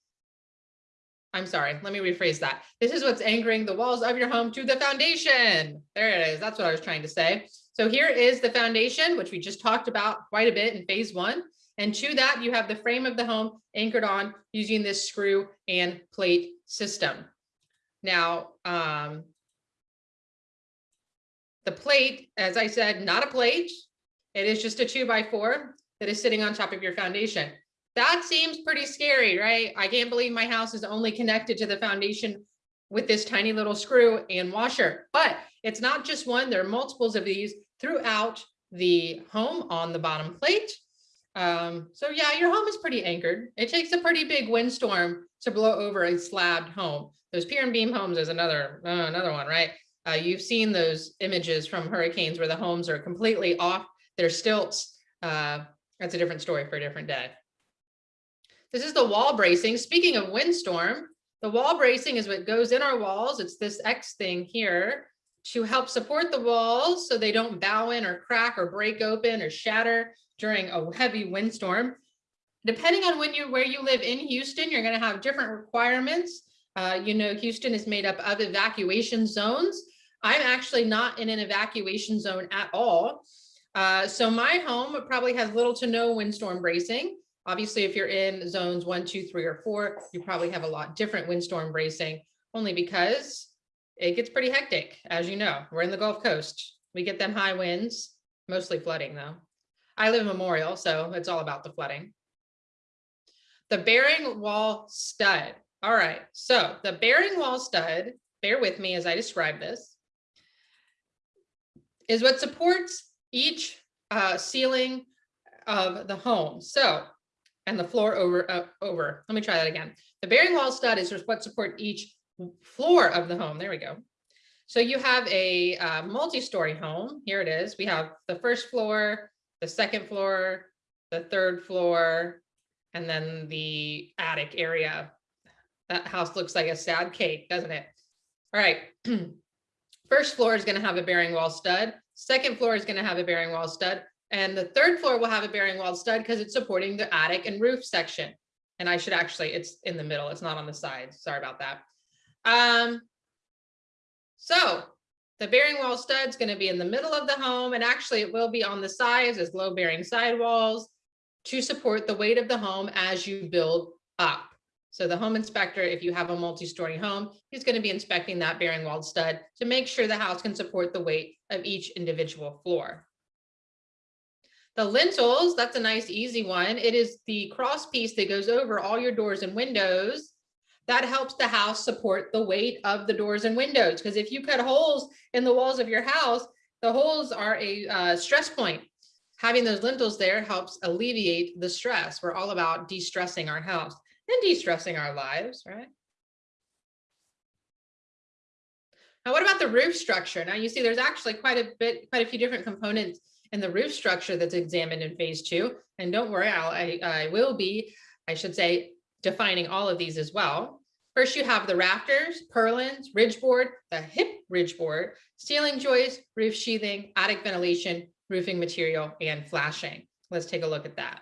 I'm sorry, let me rephrase that. This is what's anchoring the walls of your home to the foundation. There it is. That's what I was trying to say. So here is the foundation, which we just talked about quite a bit in phase one. And to that, you have the frame of the home anchored on using this screw and plate system. Now, um, the plate, as I said, not a plate. It is just a two by four that is sitting on top of your foundation. That seems pretty scary, right? I can't believe my house is only connected to the foundation with this tiny little screw and washer, but it's not just one, there are multiples of these throughout the home on the bottom plate. Um, so yeah, your home is pretty anchored. It takes a pretty big windstorm to blow over a slabbed home. Those pier and beam homes is another, uh, another one, right? Uh, you've seen those images from hurricanes where the homes are completely off their stilts. Uh, that's a different story for a different day. This is the wall bracing. Speaking of windstorm, the wall bracing is what goes in our walls. It's this X thing here to help support the walls so they don't bow in or crack or break open or shatter during a heavy windstorm. Depending on when you where you live in Houston, you're going to have different requirements. Uh, you know, Houston is made up of evacuation zones. I'm actually not in an evacuation zone at all. Uh, so my home probably has little to no windstorm bracing. Obviously, if you're in zones one, two, three, or four, you probably have a lot different windstorm bracing, only because it gets pretty hectic, as you know. We're in the Gulf Coast. We get them high winds, mostly flooding though. I live in Memorial, so it's all about the flooding. The bearing wall stud. All right, so the bearing wall stud, bear with me as I describe this, is what supports each uh, ceiling of the home. So, and the floor over, uh, over, let me try that again. The bearing wall stud is what support each floor of the home. There we go. So you have a uh, multi-story home. Here it is. We have the first floor, the second floor, the third floor, and then the attic area. That house looks like a sad cake, doesn't it? All right. First floor is going to have a bearing wall stud. Second floor is going to have a bearing wall stud. And the third floor will have a bearing wall stud because it's supporting the attic and roof section. And I should actually, it's in the middle. It's not on the side. Sorry about that. Um, so the bearing wall stud is going to be in the middle of the home and actually it will be on the sides as low bearing sidewalls to support the weight of the home as you build up. So the home inspector, if you have a multi-story home, he's going to be inspecting that bearing wall stud to make sure the house can support the weight of each individual floor. The lintels, that's a nice easy one. It is the cross piece that goes over all your doors and windows that helps the house support the weight of the doors and windows. Because if you cut holes in the walls of your house, the holes are a uh, stress point. Having those lintels there helps alleviate the stress. We're all about de-stressing our house and de-stressing our lives, right? Now, what about the roof structure? Now you see there's actually quite a bit, quite a few different components in the roof structure that's examined in phase two. And don't worry, I'll, I, I will be, I should say, defining all of these as well. First, you have the rafters, purlins, ridge board, the hip ridge board, ceiling joist, roof sheathing, attic ventilation, roofing material, and flashing. Let's take a look at that.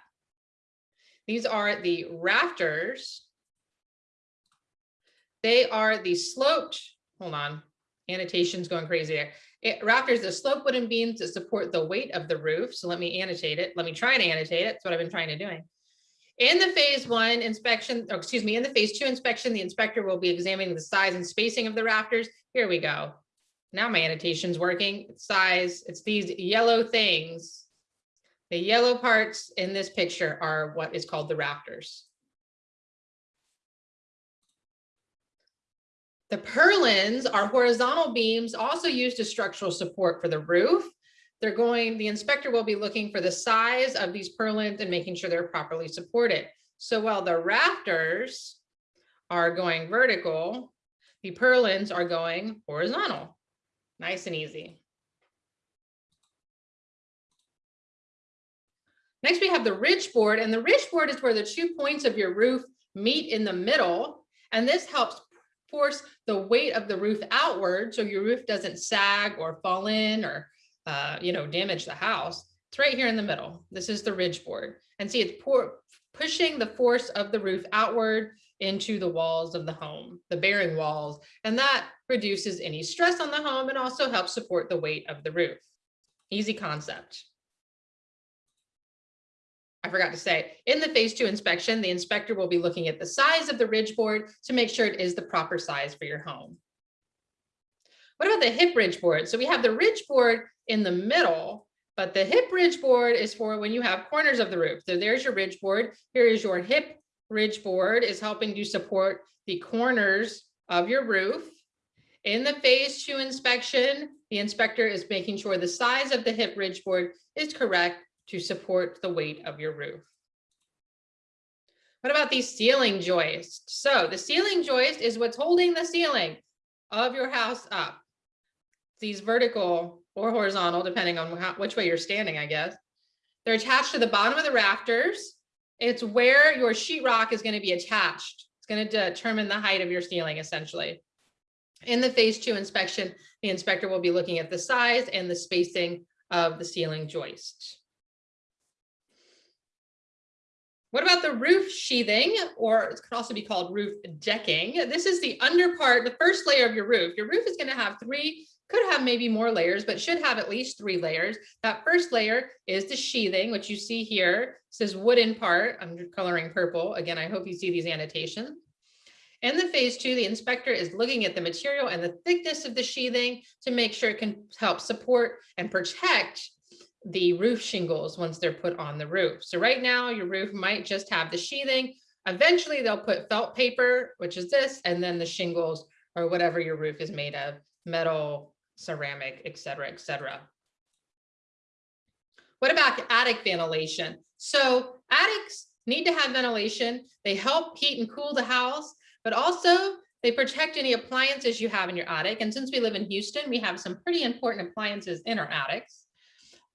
These are the rafters. They are the sloped, hold on, annotation's going crazy there. It, rafters, the slope wooden beams to support the weight of the roof. So let me annotate it. Let me try and annotate it. That's what I've been trying to doing. In the phase one inspection, or excuse me, in the phase two inspection, the inspector will be examining the size and spacing of the rafters. Here we go. Now my annotation's working. Size, it's these yellow things. The yellow parts in this picture are what is called the rafters. The purlins are horizontal beams also used as structural support for the roof. They're going, the inspector will be looking for the size of these purlins and making sure they're properly supported. So while the rafters are going vertical, the purlins are going horizontal. Nice and easy. Next, we have the ridge board, and the ridge board is where the two points of your roof meet in the middle. And this helps force the weight of the roof outward so your roof doesn't sag or fall in or uh, you know, damage the house. It's right here in the middle. This is the ridge board. And see, it's pour, pushing the force of the roof outward into the walls of the home, the bearing walls, and that reduces any stress on the home and also helps support the weight of the roof. Easy concept. I forgot to say, in the phase two inspection, the inspector will be looking at the size of the ridge board to make sure it is the proper size for your home. What about the hip ridge board? So we have the ridge board in the middle, but the hip ridge board is for when you have corners of the roof. So there's your ridge board. Here is your hip ridge board is helping you support the corners of your roof. In the phase two inspection, the inspector is making sure the size of the hip ridge board is correct to support the weight of your roof. What about these ceiling joists? So the ceiling joist is what's holding the ceiling of your house up. These vertical or horizontal, depending on how, which way you're standing, I guess. They're attached to the bottom of the rafters. It's where your sheetrock is going to be attached. It's going to determine the height of your ceiling, essentially. In the phase two inspection, the inspector will be looking at the size and the spacing of the ceiling joist. What about the roof sheathing, or it could also be called roof decking? This is the under part, the first layer of your roof. Your roof is going to have three, could have maybe more layers, but should have at least three layers. That first layer is the sheathing, which you see here. Says wooden part. I'm coloring purple. Again, I hope you see these annotations. In the phase two, the inspector is looking at the material and the thickness of the sheathing to make sure it can help support and protect the roof shingles once they're put on the roof. So right now your roof might just have the sheathing. Eventually they'll put felt paper, which is this, and then the shingles or whatever your roof is made of, metal, ceramic, et cetera, et cetera. What about attic ventilation? So attics need to have ventilation. They help heat and cool the house, but also they protect any appliances you have in your attic. And since we live in Houston, we have some pretty important appliances in our attics.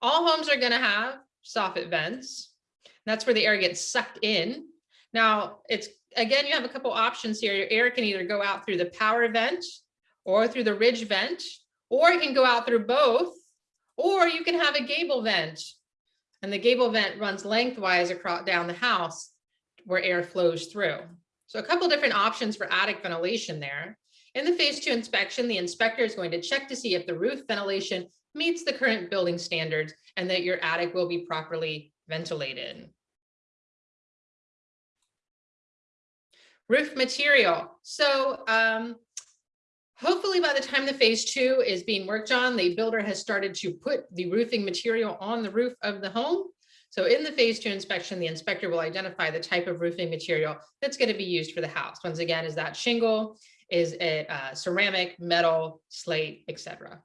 All homes are gonna have soffit vents. That's where the air gets sucked in. Now, it's, again, you have a couple options here. Your air can either go out through the power vent or through the ridge vent, or it can go out through both, or you can have a gable vent. And the gable vent runs lengthwise across down the house where air flows through. So a couple different options for attic ventilation there. In the phase two inspection, the inspector is going to check to see if the roof ventilation meets the current building standards and that your attic will be properly ventilated. Roof material. So um, hopefully by the time the phase two is being worked on, the builder has started to put the roofing material on the roof of the home. So in the phase two inspection, the inspector will identify the type of roofing material that's going to be used for the house. Once again, is that shingle, is it uh, ceramic, metal, slate, etc.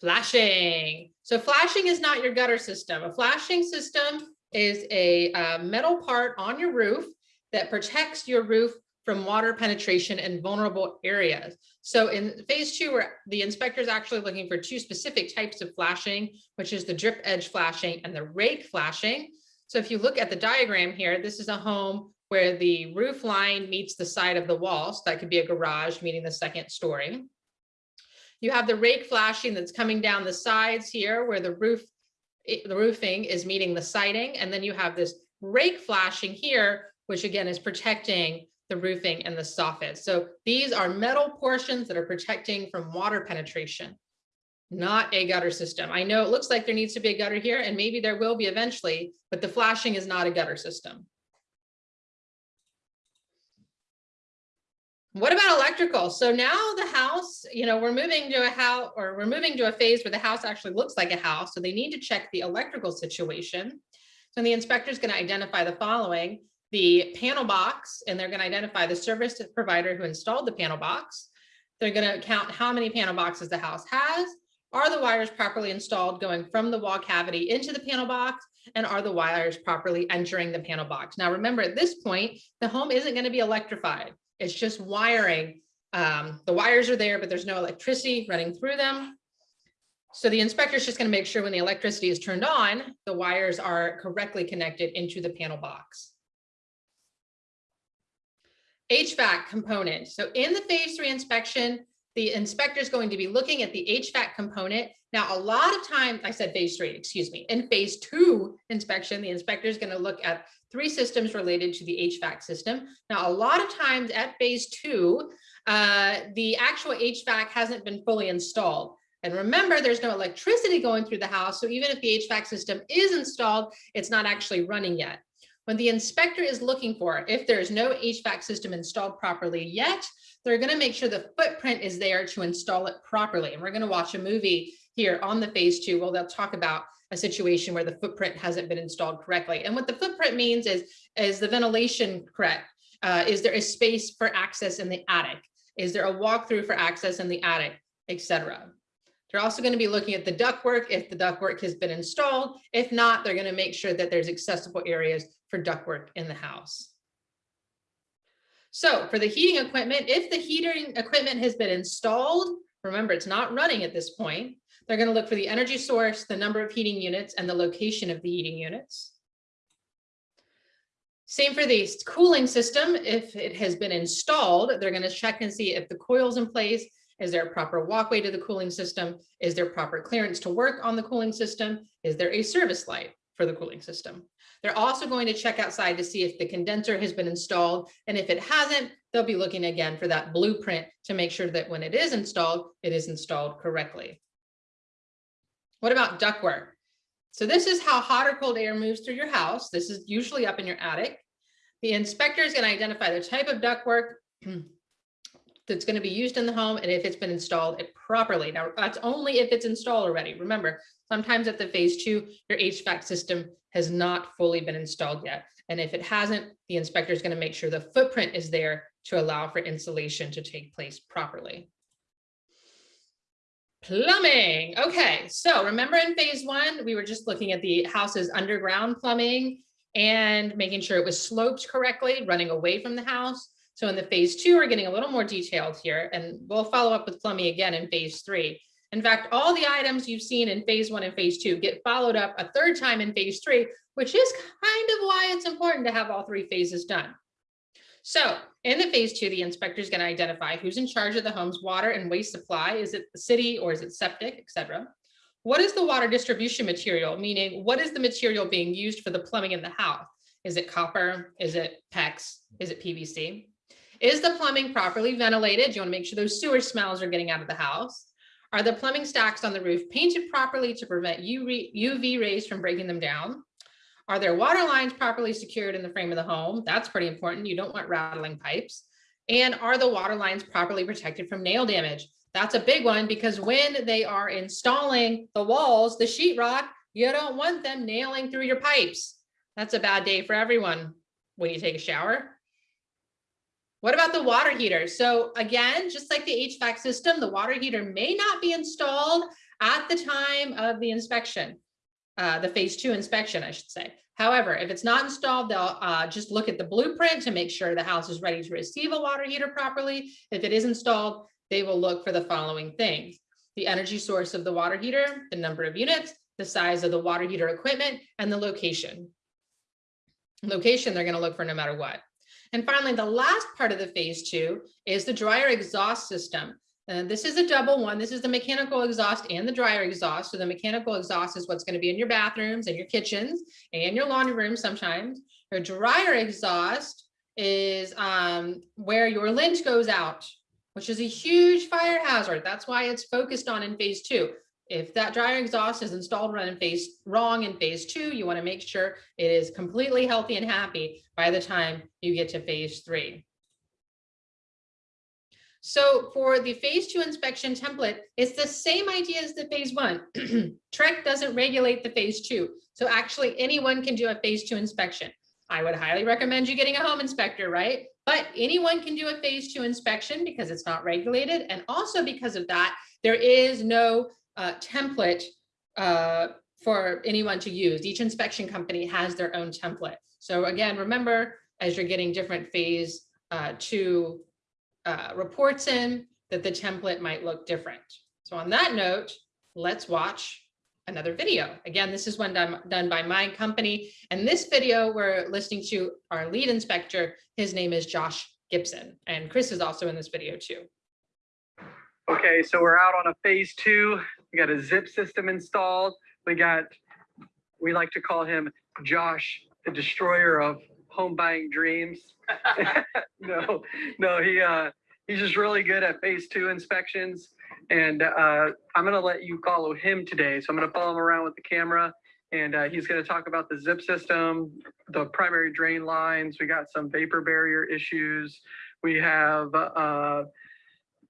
Flashing. So flashing is not your gutter system. A flashing system is a uh, metal part on your roof that protects your roof from water penetration in vulnerable areas. So in phase two, where the inspector is actually looking for two specific types of flashing, which is the drip edge flashing and the rake flashing. So if you look at the diagram here, this is a home where the roof line meets the side of the wall. So that could be a garage meeting the second story. You have the rake flashing that's coming down the sides here where the roof, eh, the roofing is meeting the siding. And then you have this rake flashing here, which again is protecting the roofing and the soffit. So these are metal portions that are protecting from water penetration, not a gutter system. I know it looks like there needs to be a gutter here and maybe there will be eventually, but the flashing is not a gutter system. What about electrical? So now the house, you know, we're moving to a house or we're moving to a phase where the house actually looks like a house. So they need to check the electrical situation. So the inspector is going to identify the following the panel box and they're going to identify the service provider who installed the panel box. They're going to count how many panel boxes the house has. Are the wires properly installed going from the wall cavity into the panel box? And are the wires properly entering the panel box? Now, remember at this point, the home isn't going to be electrified. It's just wiring. Um, the wires are there, but there's no electricity running through them. So the inspector is just going to make sure when the electricity is turned on, the wires are correctly connected into the panel box. HVAC component. So in the phase three inspection, the inspector is going to be looking at the HVAC component. Now, a lot of times, I said phase three, excuse me, in phase two inspection, the inspector is going to look at three systems related to the HVAC system. Now, a lot of times at phase two, uh, the actual HVAC hasn't been fully installed. And remember, there's no electricity going through the house. So even if the HVAC system is installed, it's not actually running yet. When the inspector is looking for, if there's no HVAC system installed properly yet, they're gonna make sure the footprint is there to install it properly. And we're gonna watch a movie here on the phase two, where they'll talk about a situation where the footprint hasn't been installed correctly. And what the footprint means is, is the ventilation correct? Uh, is there a space for access in the attic? Is there a walkthrough for access in the attic, etc. They're also going to be looking at the ductwork if the ductwork has been installed. If not, they're going to make sure that there's accessible areas for ductwork in the house. So for the heating equipment, if the heating equipment has been installed, remember it's not running at this point, they're going to look for the energy source, the number of heating units, and the location of the heating units. Same for the cooling system. If it has been installed, they're going to check and see if the coil's in place is there a proper walkway to the cooling system? Is there proper clearance to work on the cooling system? Is there a service light for the cooling system? They're also going to check outside to see if the condenser has been installed. And if it hasn't, they'll be looking again for that blueprint to make sure that when it is installed, it is installed correctly. What about ductwork? So this is how hot or cold air moves through your house. This is usually up in your attic. The inspector is going to identify the type of ductwork, that's going to be used in the home and if it's been installed it properly. Now, that's only if it's installed already. Remember, sometimes at the phase two, your HVAC system has not fully been installed yet. And if it hasn't, the inspector is going to make sure the footprint is there to allow for installation to take place properly. Plumbing. Okay, so remember in phase one, we were just looking at the house's underground plumbing and making sure it was sloped correctly, running away from the house. So in the phase two, we're getting a little more detailed here and we'll follow up with plumbing again in phase three. In fact, all the items you've seen in phase one and phase two get followed up a third time in phase three, which is kind of why it's important to have all three phases done. So in the phase two, the inspector is going to identify who's in charge of the home's water and waste supply. Is it the city or is it septic, et cetera? What is the water distribution material? Meaning, what is the material being used for the plumbing in the house? Is it copper? Is it PEX? Is it PVC? Is the plumbing properly ventilated? You want to make sure those sewer smells are getting out of the house. Are the plumbing stacks on the roof painted properly to prevent UV rays from breaking them down? Are there water lines properly secured in the frame of the home? That's pretty important. You don't want rattling pipes. And are the water lines properly protected from nail damage? That's a big one because when they are installing the walls, the sheetrock, you don't want them nailing through your pipes. That's a bad day for everyone when you take a shower. What about the water heater? So again, just like the HVAC system, the water heater may not be installed at the time of the inspection, uh, the phase two inspection, I should say. However, if it's not installed, they'll uh, just look at the blueprint to make sure the house is ready to receive a water heater properly. If it is installed, they will look for the following things. The energy source of the water heater, the number of units, the size of the water heater equipment, and the location. Location they're going to look for no matter what. And finally, the last part of the phase two is the dryer exhaust system. And this is a double one. This is the mechanical exhaust and the dryer exhaust. So the mechanical exhaust is what's going to be in your bathrooms and your kitchens and your laundry rooms sometimes. Your dryer exhaust is um, where your lint goes out, which is a huge fire hazard. That's why it's focused on in phase two. If that dryer exhaust is installed run in phase wrong in phase two, you want to make sure it is completely healthy and happy by the time you get to phase three. So for the phase two inspection template, it's the same idea as the phase one. TREC doesn't regulate the phase two. So actually anyone can do a phase two inspection. I would highly recommend you getting a home inspector, right? But anyone can do a phase two inspection because it's not regulated. And also because of that, there is no uh, template uh, for anyone to use. Each inspection company has their own template. So again, remember, as you're getting different phase uh, two uh, reports in, that the template might look different. So on that note, let's watch another video. Again, this is one done, done by my company. And this video, we're listening to our lead inspector. His name is Josh Gibson. And Chris is also in this video too. Okay, so we're out on a phase two. We got a zip system installed. We got, we like to call him Josh, the destroyer of home buying dreams. no, no, he uh he's just really good at phase two inspections. And uh I'm gonna let you follow him today. So I'm gonna follow him around with the camera and uh, he's gonna talk about the zip system, the primary drain lines. We got some vapor barrier issues. We have uh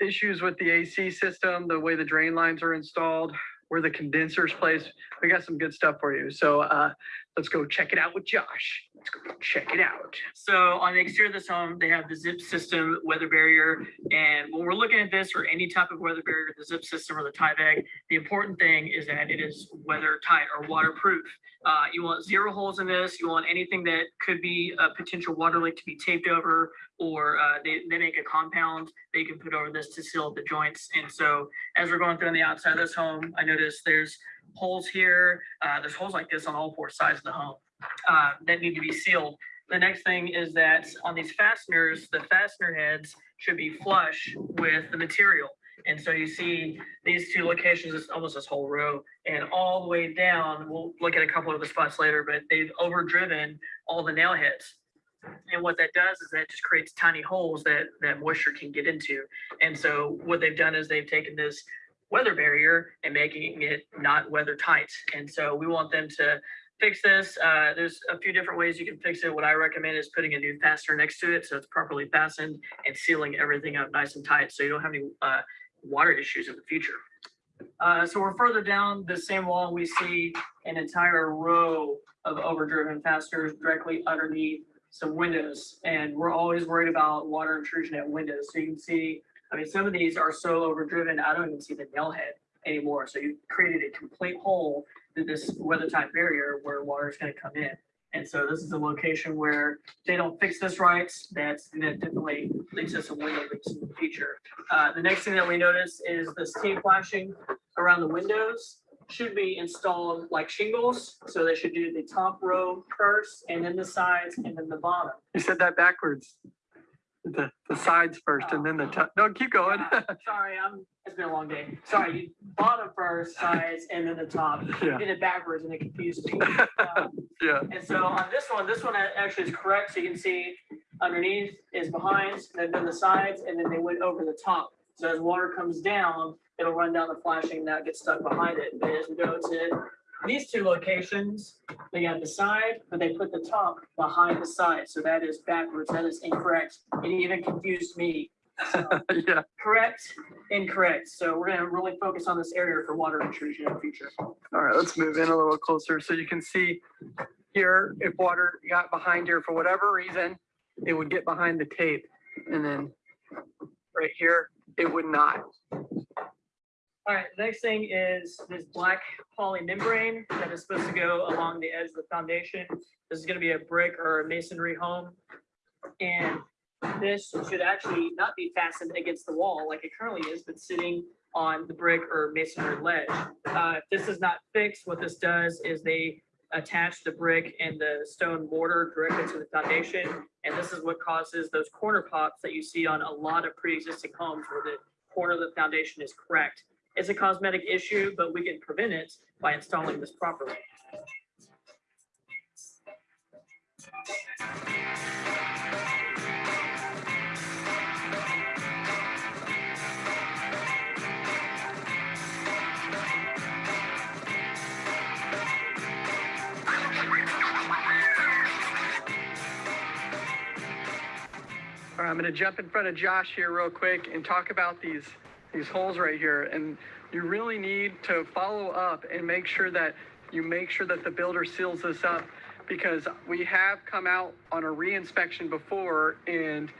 issues with the AC system, the way the drain lines are installed, where the condensers placed. We got some good stuff for you. So uh, let's go check it out with Josh. Let's go check it out. So on the exterior of this home, they have the zip system weather barrier. And when we're looking at this or any type of weather barrier, the zip system or the Tyvek, the important thing is that it is weather tight or waterproof. Uh, you want zero holes in this. You want anything that could be a potential water leak to be taped over or uh, they, they make a compound they can put over this to seal the joints. And so as we're going through on the outside of this home, I noticed there's holes here. Uh, there's holes like this on all four sides of the home uh, that need to be sealed. The next thing is that on these fasteners, the fastener heads should be flush with the material. And so you see these two locations, it's almost this whole row and all the way down, we'll look at a couple of the spots later, but they've overdriven all the nail heads. And what that does is that just creates tiny holes that, that moisture can get into. And so what they've done is they've taken this weather barrier and making it not weather tight. And so we want them to fix this. Uh, there's a few different ways you can fix it. What I recommend is putting a new fastener next to it so it's properly fastened and sealing everything up nice and tight so you don't have any uh, water issues in the future. Uh, so we're further down the same wall. We see an entire row of overdriven fasteners directly underneath some windows. And we're always worried about water intrusion at windows. So you can see, I mean, some of these are so overdriven, I don't even see the nail head. anymore. So you created a complete hole this weather type barrier where water is gonna come in. And so this is a location where they don't fix this right, that's gonna definitely lead to some window leaks in the future. Uh, the next thing that we notice is the T flashing around the windows should be installed like shingles. So they should do the top row first and then the sides and then the bottom. You said that backwards. The, the sides first and then the top. No, keep going. Sorry, I'm, it's been a long day. Sorry, you bottom first, sides, and then the top. You did it backwards and it confused me. Um, yeah, And so on this one, this one actually is correct. So you can see underneath is behind, and then the sides, and then they went over the top. So as water comes down, it'll run down the flashing and that gets stuck behind it. But as we go to these two locations, they got the side, but they put the top behind the side. So that is backwards. That is incorrect. It even confused me. So, yeah. Correct, incorrect. So we're gonna really focus on this area for water intrusion in the future. All right, let's move in a little closer so you can see here, if water got behind here for whatever reason, it would get behind the tape. And then right here, it would not. All right, the next thing is this black poly membrane that is supposed to go along the edge of the foundation. This is gonna be a brick or a masonry home. And this should actually not be fastened against the wall like it currently is, but sitting on the brick or masonry ledge. Uh, if this is not fixed, what this does is they attach the brick and the stone mortar directly to the foundation. And this is what causes those corner pops that you see on a lot of pre-existing homes where the corner of the foundation is cracked. It's a cosmetic issue, but we can prevent it by installing this properly. All right, I'm gonna jump in front of Josh here real quick and talk about these, these holes right here. And you really need to follow up and make sure that you make sure that the builder seals this up because we have come out on a re-inspection before and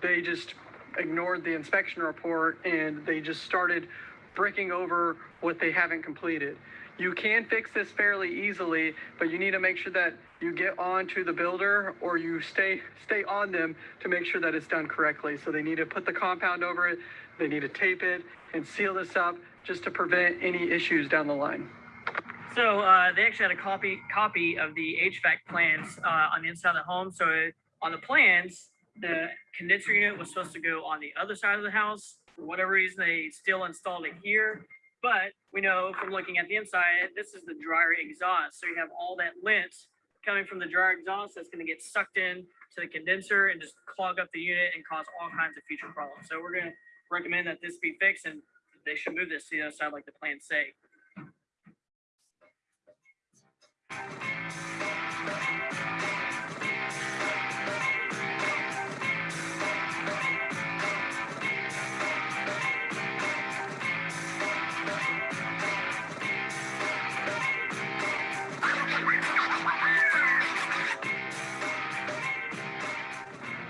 they just ignored the inspection report and they just started bricking over what they haven't completed. You can fix this fairly easily, but you need to make sure that you get on to the builder or you stay stay on them to make sure that it's done correctly. So they need to put the compound over it, they need to tape it and seal this up just to prevent any issues down the line. So uh, they actually had a copy copy of the HVAC plans uh, on the inside of the home. So on the plans, the condenser unit was supposed to go on the other side of the house. For whatever reason, they still installed it here. But we know from looking at the inside, this is the dryer exhaust. So you have all that lint coming from the dryer exhaust that's going to get sucked in to the condenser and just clog up the unit and cause all kinds of future problems. So we're going to recommend that this be fixed and they should move this to the other side like the plans say.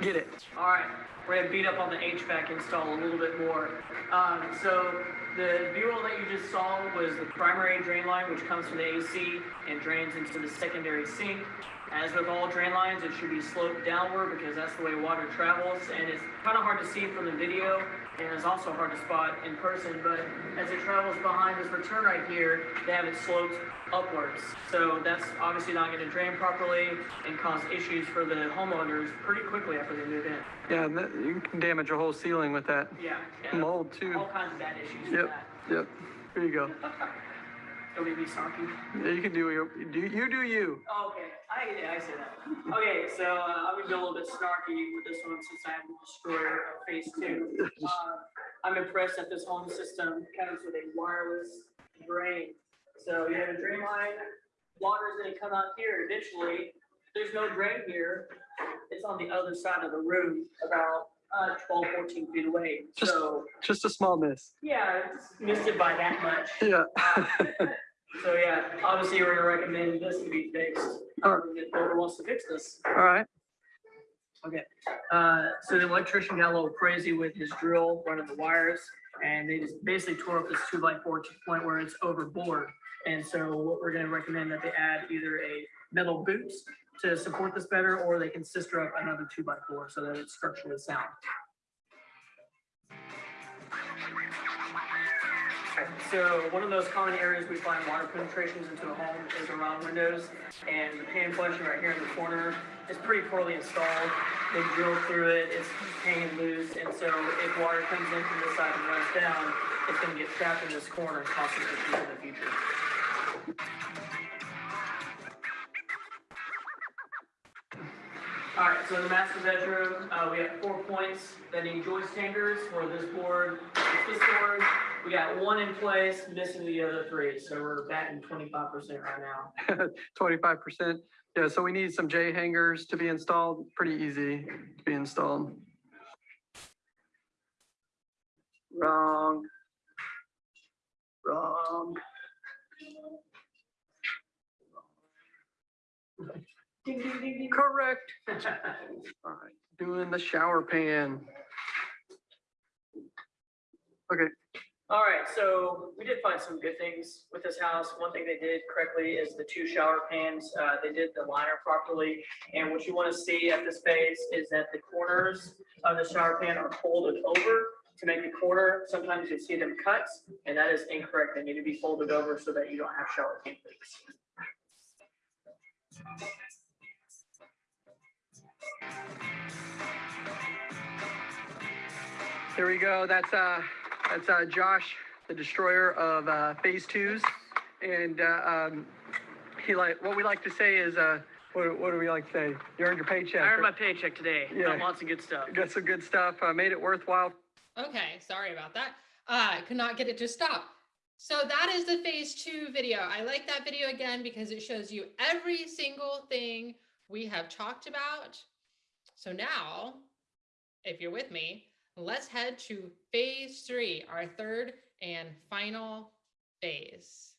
Get it. All right, we're gonna beat up on the HVAC install a little bit more. Um, so the B-roll that you just saw was the primary drain line, which comes from the AC and drains into the secondary sink. As with all drain lines, it should be sloped downward because that's the way water travels, and it's kind of hard to see from the video, and it's also hard to spot in person, but as it travels behind this return right here, they have it sloped upwards. So that's obviously not gonna drain properly and cause issues for the homeowners pretty quickly after they move in. Yeah, and that, you can damage a whole ceiling with that Yeah. yeah. mold too. All kinds of bad issues with Yep, that. yep. Here you go. Don't make me snarky. Yeah, you can do your, do you do you. Oh, okay, I, I say that. Okay, so, uh, I'm gonna be a little bit snarky with this one since I have the destroyer of phase two. Uh, I'm impressed that this home system comes with a wireless drain. So you have a drain line, water's gonna come out here eventually. There's no drain here. It's on the other side of the room, about, uh, 12, 14 feet away. Just- So, Just a small miss. yeah, missed it by that much. Yeah. So yeah, obviously we're gonna recommend this to be fixed. Um, If whoever wants to fix this. All right. Okay. Uh, so the electrician got a little crazy with his drill running the wires. And they just basically tore up this two by four to the point where it's overboard. And so what we're gonna recommend that they add either a metal boot to support this better, or they can sister up another two by four so that it's structurally sound. So one of those common areas we find water penetrations into a home is around windows. And the pan question right here in the corner is pretty poorly installed. They drill through it, it's hanging loose. And so if water comes in from this side and runs down, it's gonna get trapped in this corner and cause some issues in the future. All right, so in the master bedroom, uh, we have four points that need joist hangers for this board, this board. We got one in place, missing the other three, so we're batting twenty-five percent right now. Twenty-five percent. Yeah, so we need some J hangers to be installed. Pretty easy to be installed. Wrong. Wrong. Ding, ding, ding, ding. Correct. All right, doing the shower pan. Okay, All right, so we did find some good things with this house. One thing they did correctly is the two shower pans, uh, they did the liner properly. And what you want to see at this phase is that the corners of the shower pan are folded over to make the corner. Sometimes you see them cut, and that is incorrect. They need to be folded over so that you don't have shower pan leaks. Here we go. That's, uh, that's, uh, Josh, the destroyer of, uh, phase twos. And, uh, um, he like, what we like to say is, uh, what, what do we like to say? You earned your paycheck. I earned my paycheck today. Yeah. Got lots of good stuff. Got some good stuff, uh, made it worthwhile. Okay, sorry about that. Uh, I could not get it to stop. So that is the phase two video. I like that video again because it shows you every single thing we have talked about. So now, if you're with me, let's head to phase three, our third and final phase.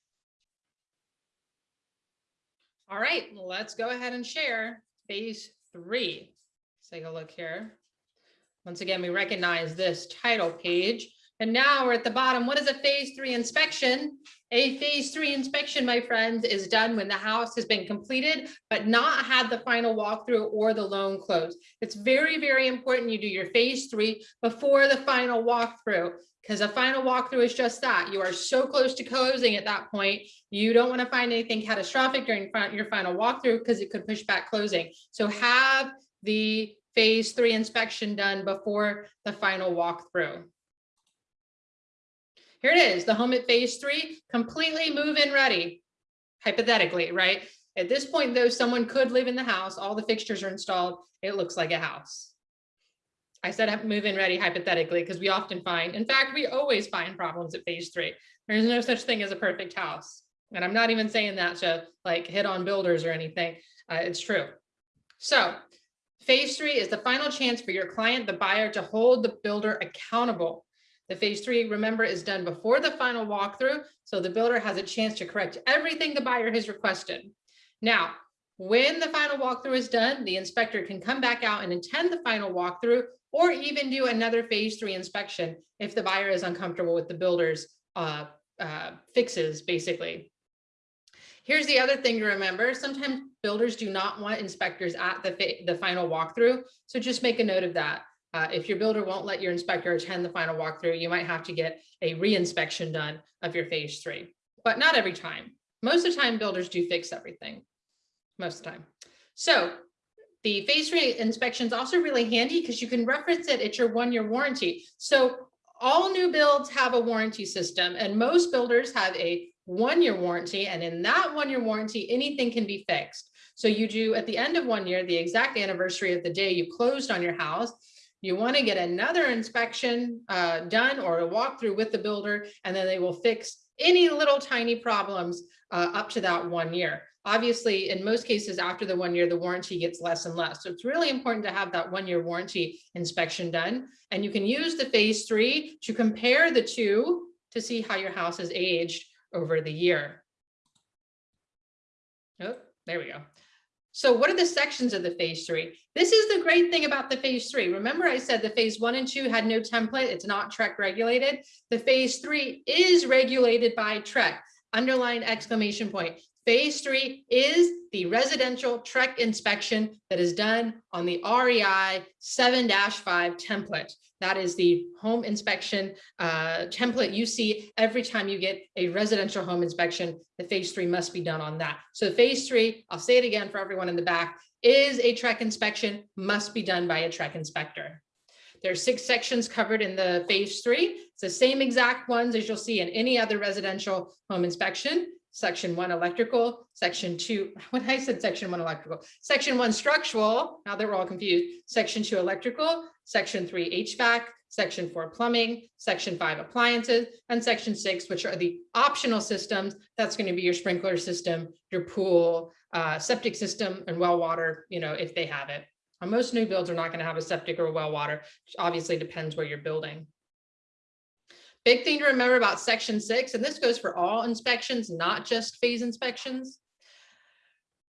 All right, let's go ahead and share phase three. Let's take a look here. Once again, we recognize this title page. And now we're at the bottom. What is a phase three inspection? A phase three inspection, my friends, is done when the house has been completed, but not had the final walkthrough or the loan closed. It's very, very important you do your phase three before the final walkthrough because a final walkthrough is just that. You are so close to closing at that point. You don't want to find anything catastrophic during your final walkthrough because it could push back closing. So have the phase three inspection done before the final walkthrough. Here it is, the home at phase three, completely move-in ready, hypothetically, right? At this point, though, someone could live in the house, all the fixtures are installed, it looks like a house. I said move-in ready hypothetically, because we often find, in fact, we always find problems at phase three. There's no such thing as a perfect house. And I'm not even saying that to like hit on builders or anything, uh, it's true. So Phase three is the final chance for your client, the buyer, to hold the builder accountable. The phase three, remember, is done before the final walkthrough, so the builder has a chance to correct everything the buyer has requested. Now, when the final walkthrough is done, the inspector can come back out and attend the final walkthrough or even do another phase three inspection if the buyer is uncomfortable with the builder's uh, uh, fixes, basically. Here's the other thing to remember. Sometimes builders do not want inspectors at the, the final walkthrough. So just make a note of that. Uh, if your builder won't let your inspector attend the final walkthrough, you might have to get a re-inspection done of your phase three, but not every time. Most of the time, builders do fix everything, most of the time. So the phase three inspection is also really handy because you can reference it at your one-year warranty. So all new builds have a warranty system and most builders have a one-year warranty. And in that one-year warranty, anything can be fixed. So you do at the end of one year, the exact anniversary of the day you closed on your house, you want to get another inspection uh, done or a walkthrough with the builder, and then they will fix any little tiny problems uh, up to that one year. Obviously, in most cases, after the one year, the warranty gets less and less. So it's really important to have that one year warranty inspection done. And you can use the phase three to compare the two to see how your house has aged over the year. Oh, there we go. So what are the sections of the phase three? This is the great thing about the phase three. Remember I said the phase one and two had no template. It's not TREC regulated. The phase three is regulated by TREC. Underline exclamation point. Phase three is the residential TREC inspection that is done on the REI seven five template. That is the home inspection uh, template you see every time you get a residential home inspection. The phase three must be done on that. So phase three, I'll say it again for everyone in the back, is a TREC inspection, must be done by a TREC inspector. There are six sections covered in the phase three. It's the same exact ones as you'll see in any other residential home inspection. Section one electrical, section two, when I said section one electrical, section one structural, now that we're all confused, section two electrical, section three HVAC, section four plumbing, section five appliances, and section six, which are the optional systems. That's going to be your sprinkler system, your pool, uh, septic system, and well water, you know, if they have it. Most new builds are not going to have a septic or well water, obviously depends where you're building. Big thing to remember about section six, and this goes for all inspections, not just phase inspections.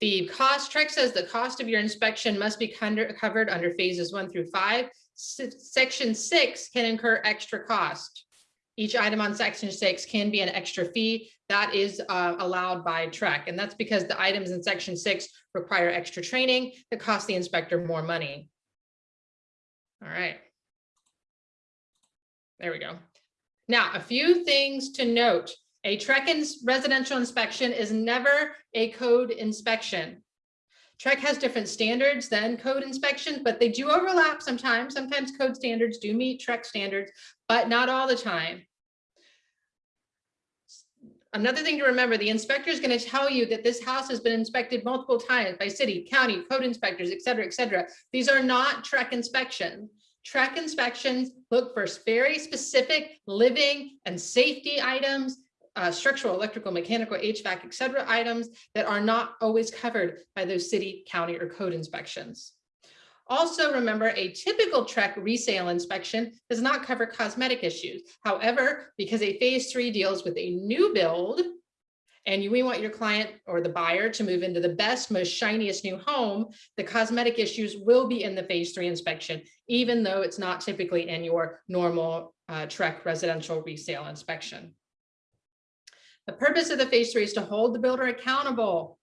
The cost, TREC says the cost of your inspection must be covered under phases one through five. Se- Section six can incur extra cost. Each item on section six can be an extra fee that is uh, allowed by TREC. And that's because the items in section six require extra training that cost the inspector more money. All right. There we go. Now, a few things to note. A TREC residential inspection is never a code inspection. TREC has different standards than code inspections, but they do overlap sometimes. Sometimes code standards do meet TREC standards, but not all the time. Another thing to remember, the inspector is going to tell you that this house has been inspected multiple times by city, county, code inspectors, et cetera, et cetera. These are not TREC inspections. TREC inspections look for very specific living and safety items, uh, structural, electrical, mechanical, HVAC, et cetera, items that are not always covered by those city, county, or code inspections. Also, remember, a typical TREC resale inspection does not cover cosmetic issues. However, because a phase three deals with a new build, and you, we want your client or the buyer to move into the best, most shiniest new home, the cosmetic issues will be in the phase three inspection, even though it's not typically in your normal uh, TREC residential resale inspection. The purpose of the phase three is to hold the builder accountable.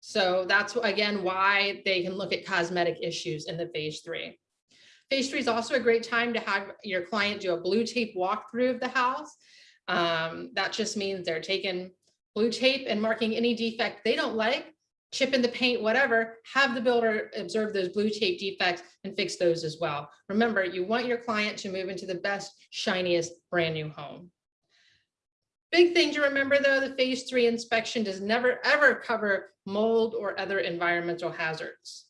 So that's again why they can look at cosmetic issues in the phase three. Phase three is also a great time to have your client do a blue tape walkthrough of the house. Um, that just means they're taking blue tape and marking any defect they don't like, chip in the paint, whatever, have the builder observe those blue tape defects and fix those as well. Remember, you want your client to move into the best, shiniest, brand new home. Big thing to remember though, the phase three inspection does never ever cover mold or other environmental hazards.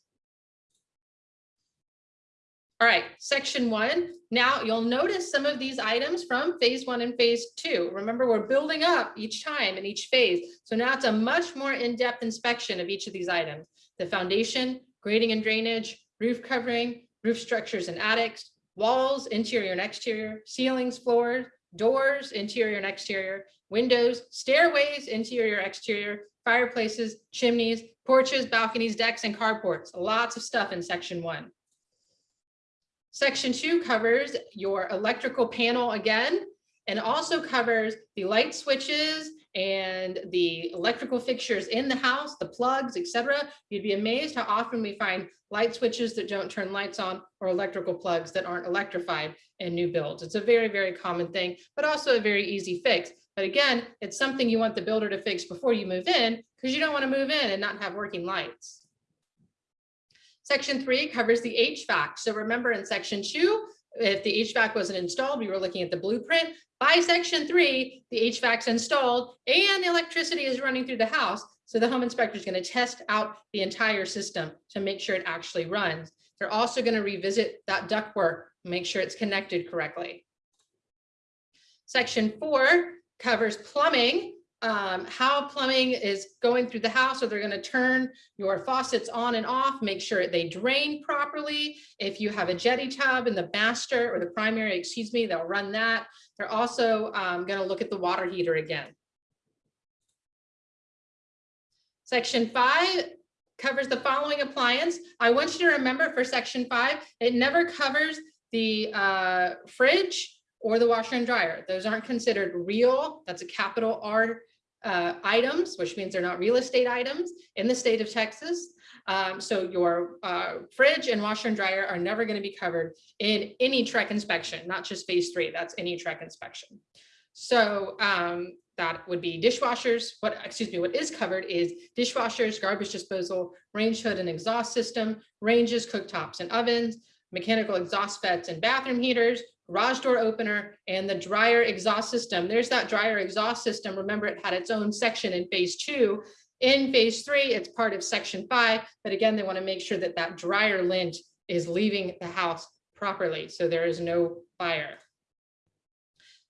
All right, section one. Now you'll notice some of these items from phase one and phase two. Remember, we're building up each time in each phase. So now it's a much more in-depth inspection of each of these items. The foundation, grading and drainage, roof covering, roof structures and attics, walls, interior and exterior, ceilings, floors, doors, interior and exterior, windows, stairways, interior, exterior, fireplaces, chimneys, porches, balconies, decks, and carports. Lots of stuff in section one. Section two covers your electrical panel again, and also covers the light switches and the electrical fixtures in the house, the plugs, etc. You'd be amazed how often we find light switches that don't turn lights on or electrical plugs that aren't electrified in new builds. It's a very, very common thing, but also a very easy fix. But again, it's something you want the builder to fix before you move in because you don't want to move in and not have working lights. Section three covers the HVAC. So remember in section two, if the HVAC wasn't installed, we were looking at the blueprint. By section three, the HVAC's installed and the electricity is running through the house. So the home inspector is going to test out the entire system to make sure it actually runs. They're also going to revisit that ductwork, make sure it's connected correctly. Section four covers plumbing, um, how plumbing is going through the house. or they're going to turn your faucets on and off, make sure they drain properly. If you have a jetty tub in the master or the primary, excuse me, they'll run that. They're also um, going to look at the water heater again. Section five covers the following appliance. I want you to remember for section five, it never covers the uh, fridge or the washer and dryer. Those aren't considered real, that's a capital R uh, items, which means they're not real estate items in the state of Texas. Um, so your uh, fridge and washer and dryer are never going to be covered in any TREC inspection, not just phase three, that's any TREC inspection. So um, that would be dishwashers. What, excuse me, what is covered is dishwashers, garbage disposal, range hood and exhaust system, ranges, cooktops and ovens, mechanical exhaust vents and bathroom heaters, garage door opener, and the dryer exhaust system. There's that dryer exhaust system. Remember, it had its own section in phase two. In phase three, it's part of section five, but again, they want to make sure that that dryer lint is leaving the house properly, so there is no fire.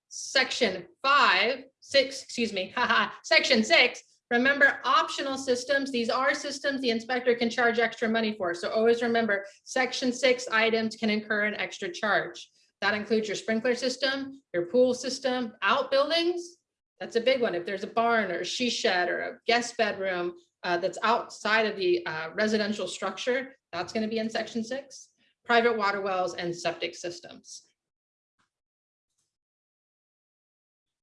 Section five, six, excuse me, section six, remember optional systems, these are systems the inspector can charge extra money for. So always remember, section six items can incur an extra charge. That includes your sprinkler system, your pool system, outbuildings. That's a big one. If there's a barn or a she shed or a guest bedroom uh, that's outside of the uh, residential structure, that's going to be in section six. Private water wells and septic systems.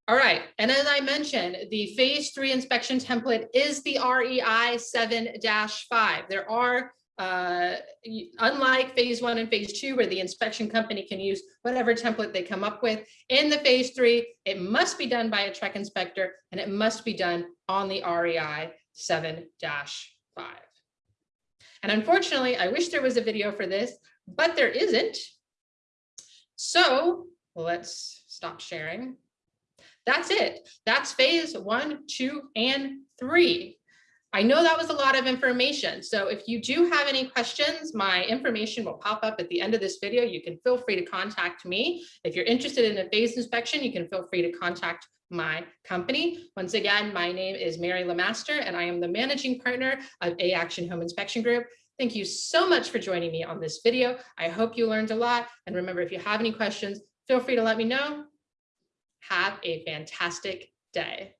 All right, and as I mentioned, the phase three inspection template is the REI seven five. There are uh, unlike phase one and phase two, where the inspection company can use whatever template they come up with, in the phase three, it must be done by a TREC inspector and it must be done on the REI seven five. And unfortunately, I wish there was a video for this, but there isn't. So let's stop sharing. That's it. That's phase one, two, and three. I know that was a lot of information. So if you do have any questions, my information will pop up at the end of this video. You can feel free to contact me. If you're interested in a phase inspection, you can feel free to contact my company. Once again, my name is Mary Lamaster, and I am the managing partner of A Action Home Inspection Group. Thank you so much for joining me on this video. I hope you learned a lot. And remember, if you have any questions, feel free to let me know. Have a fantastic day.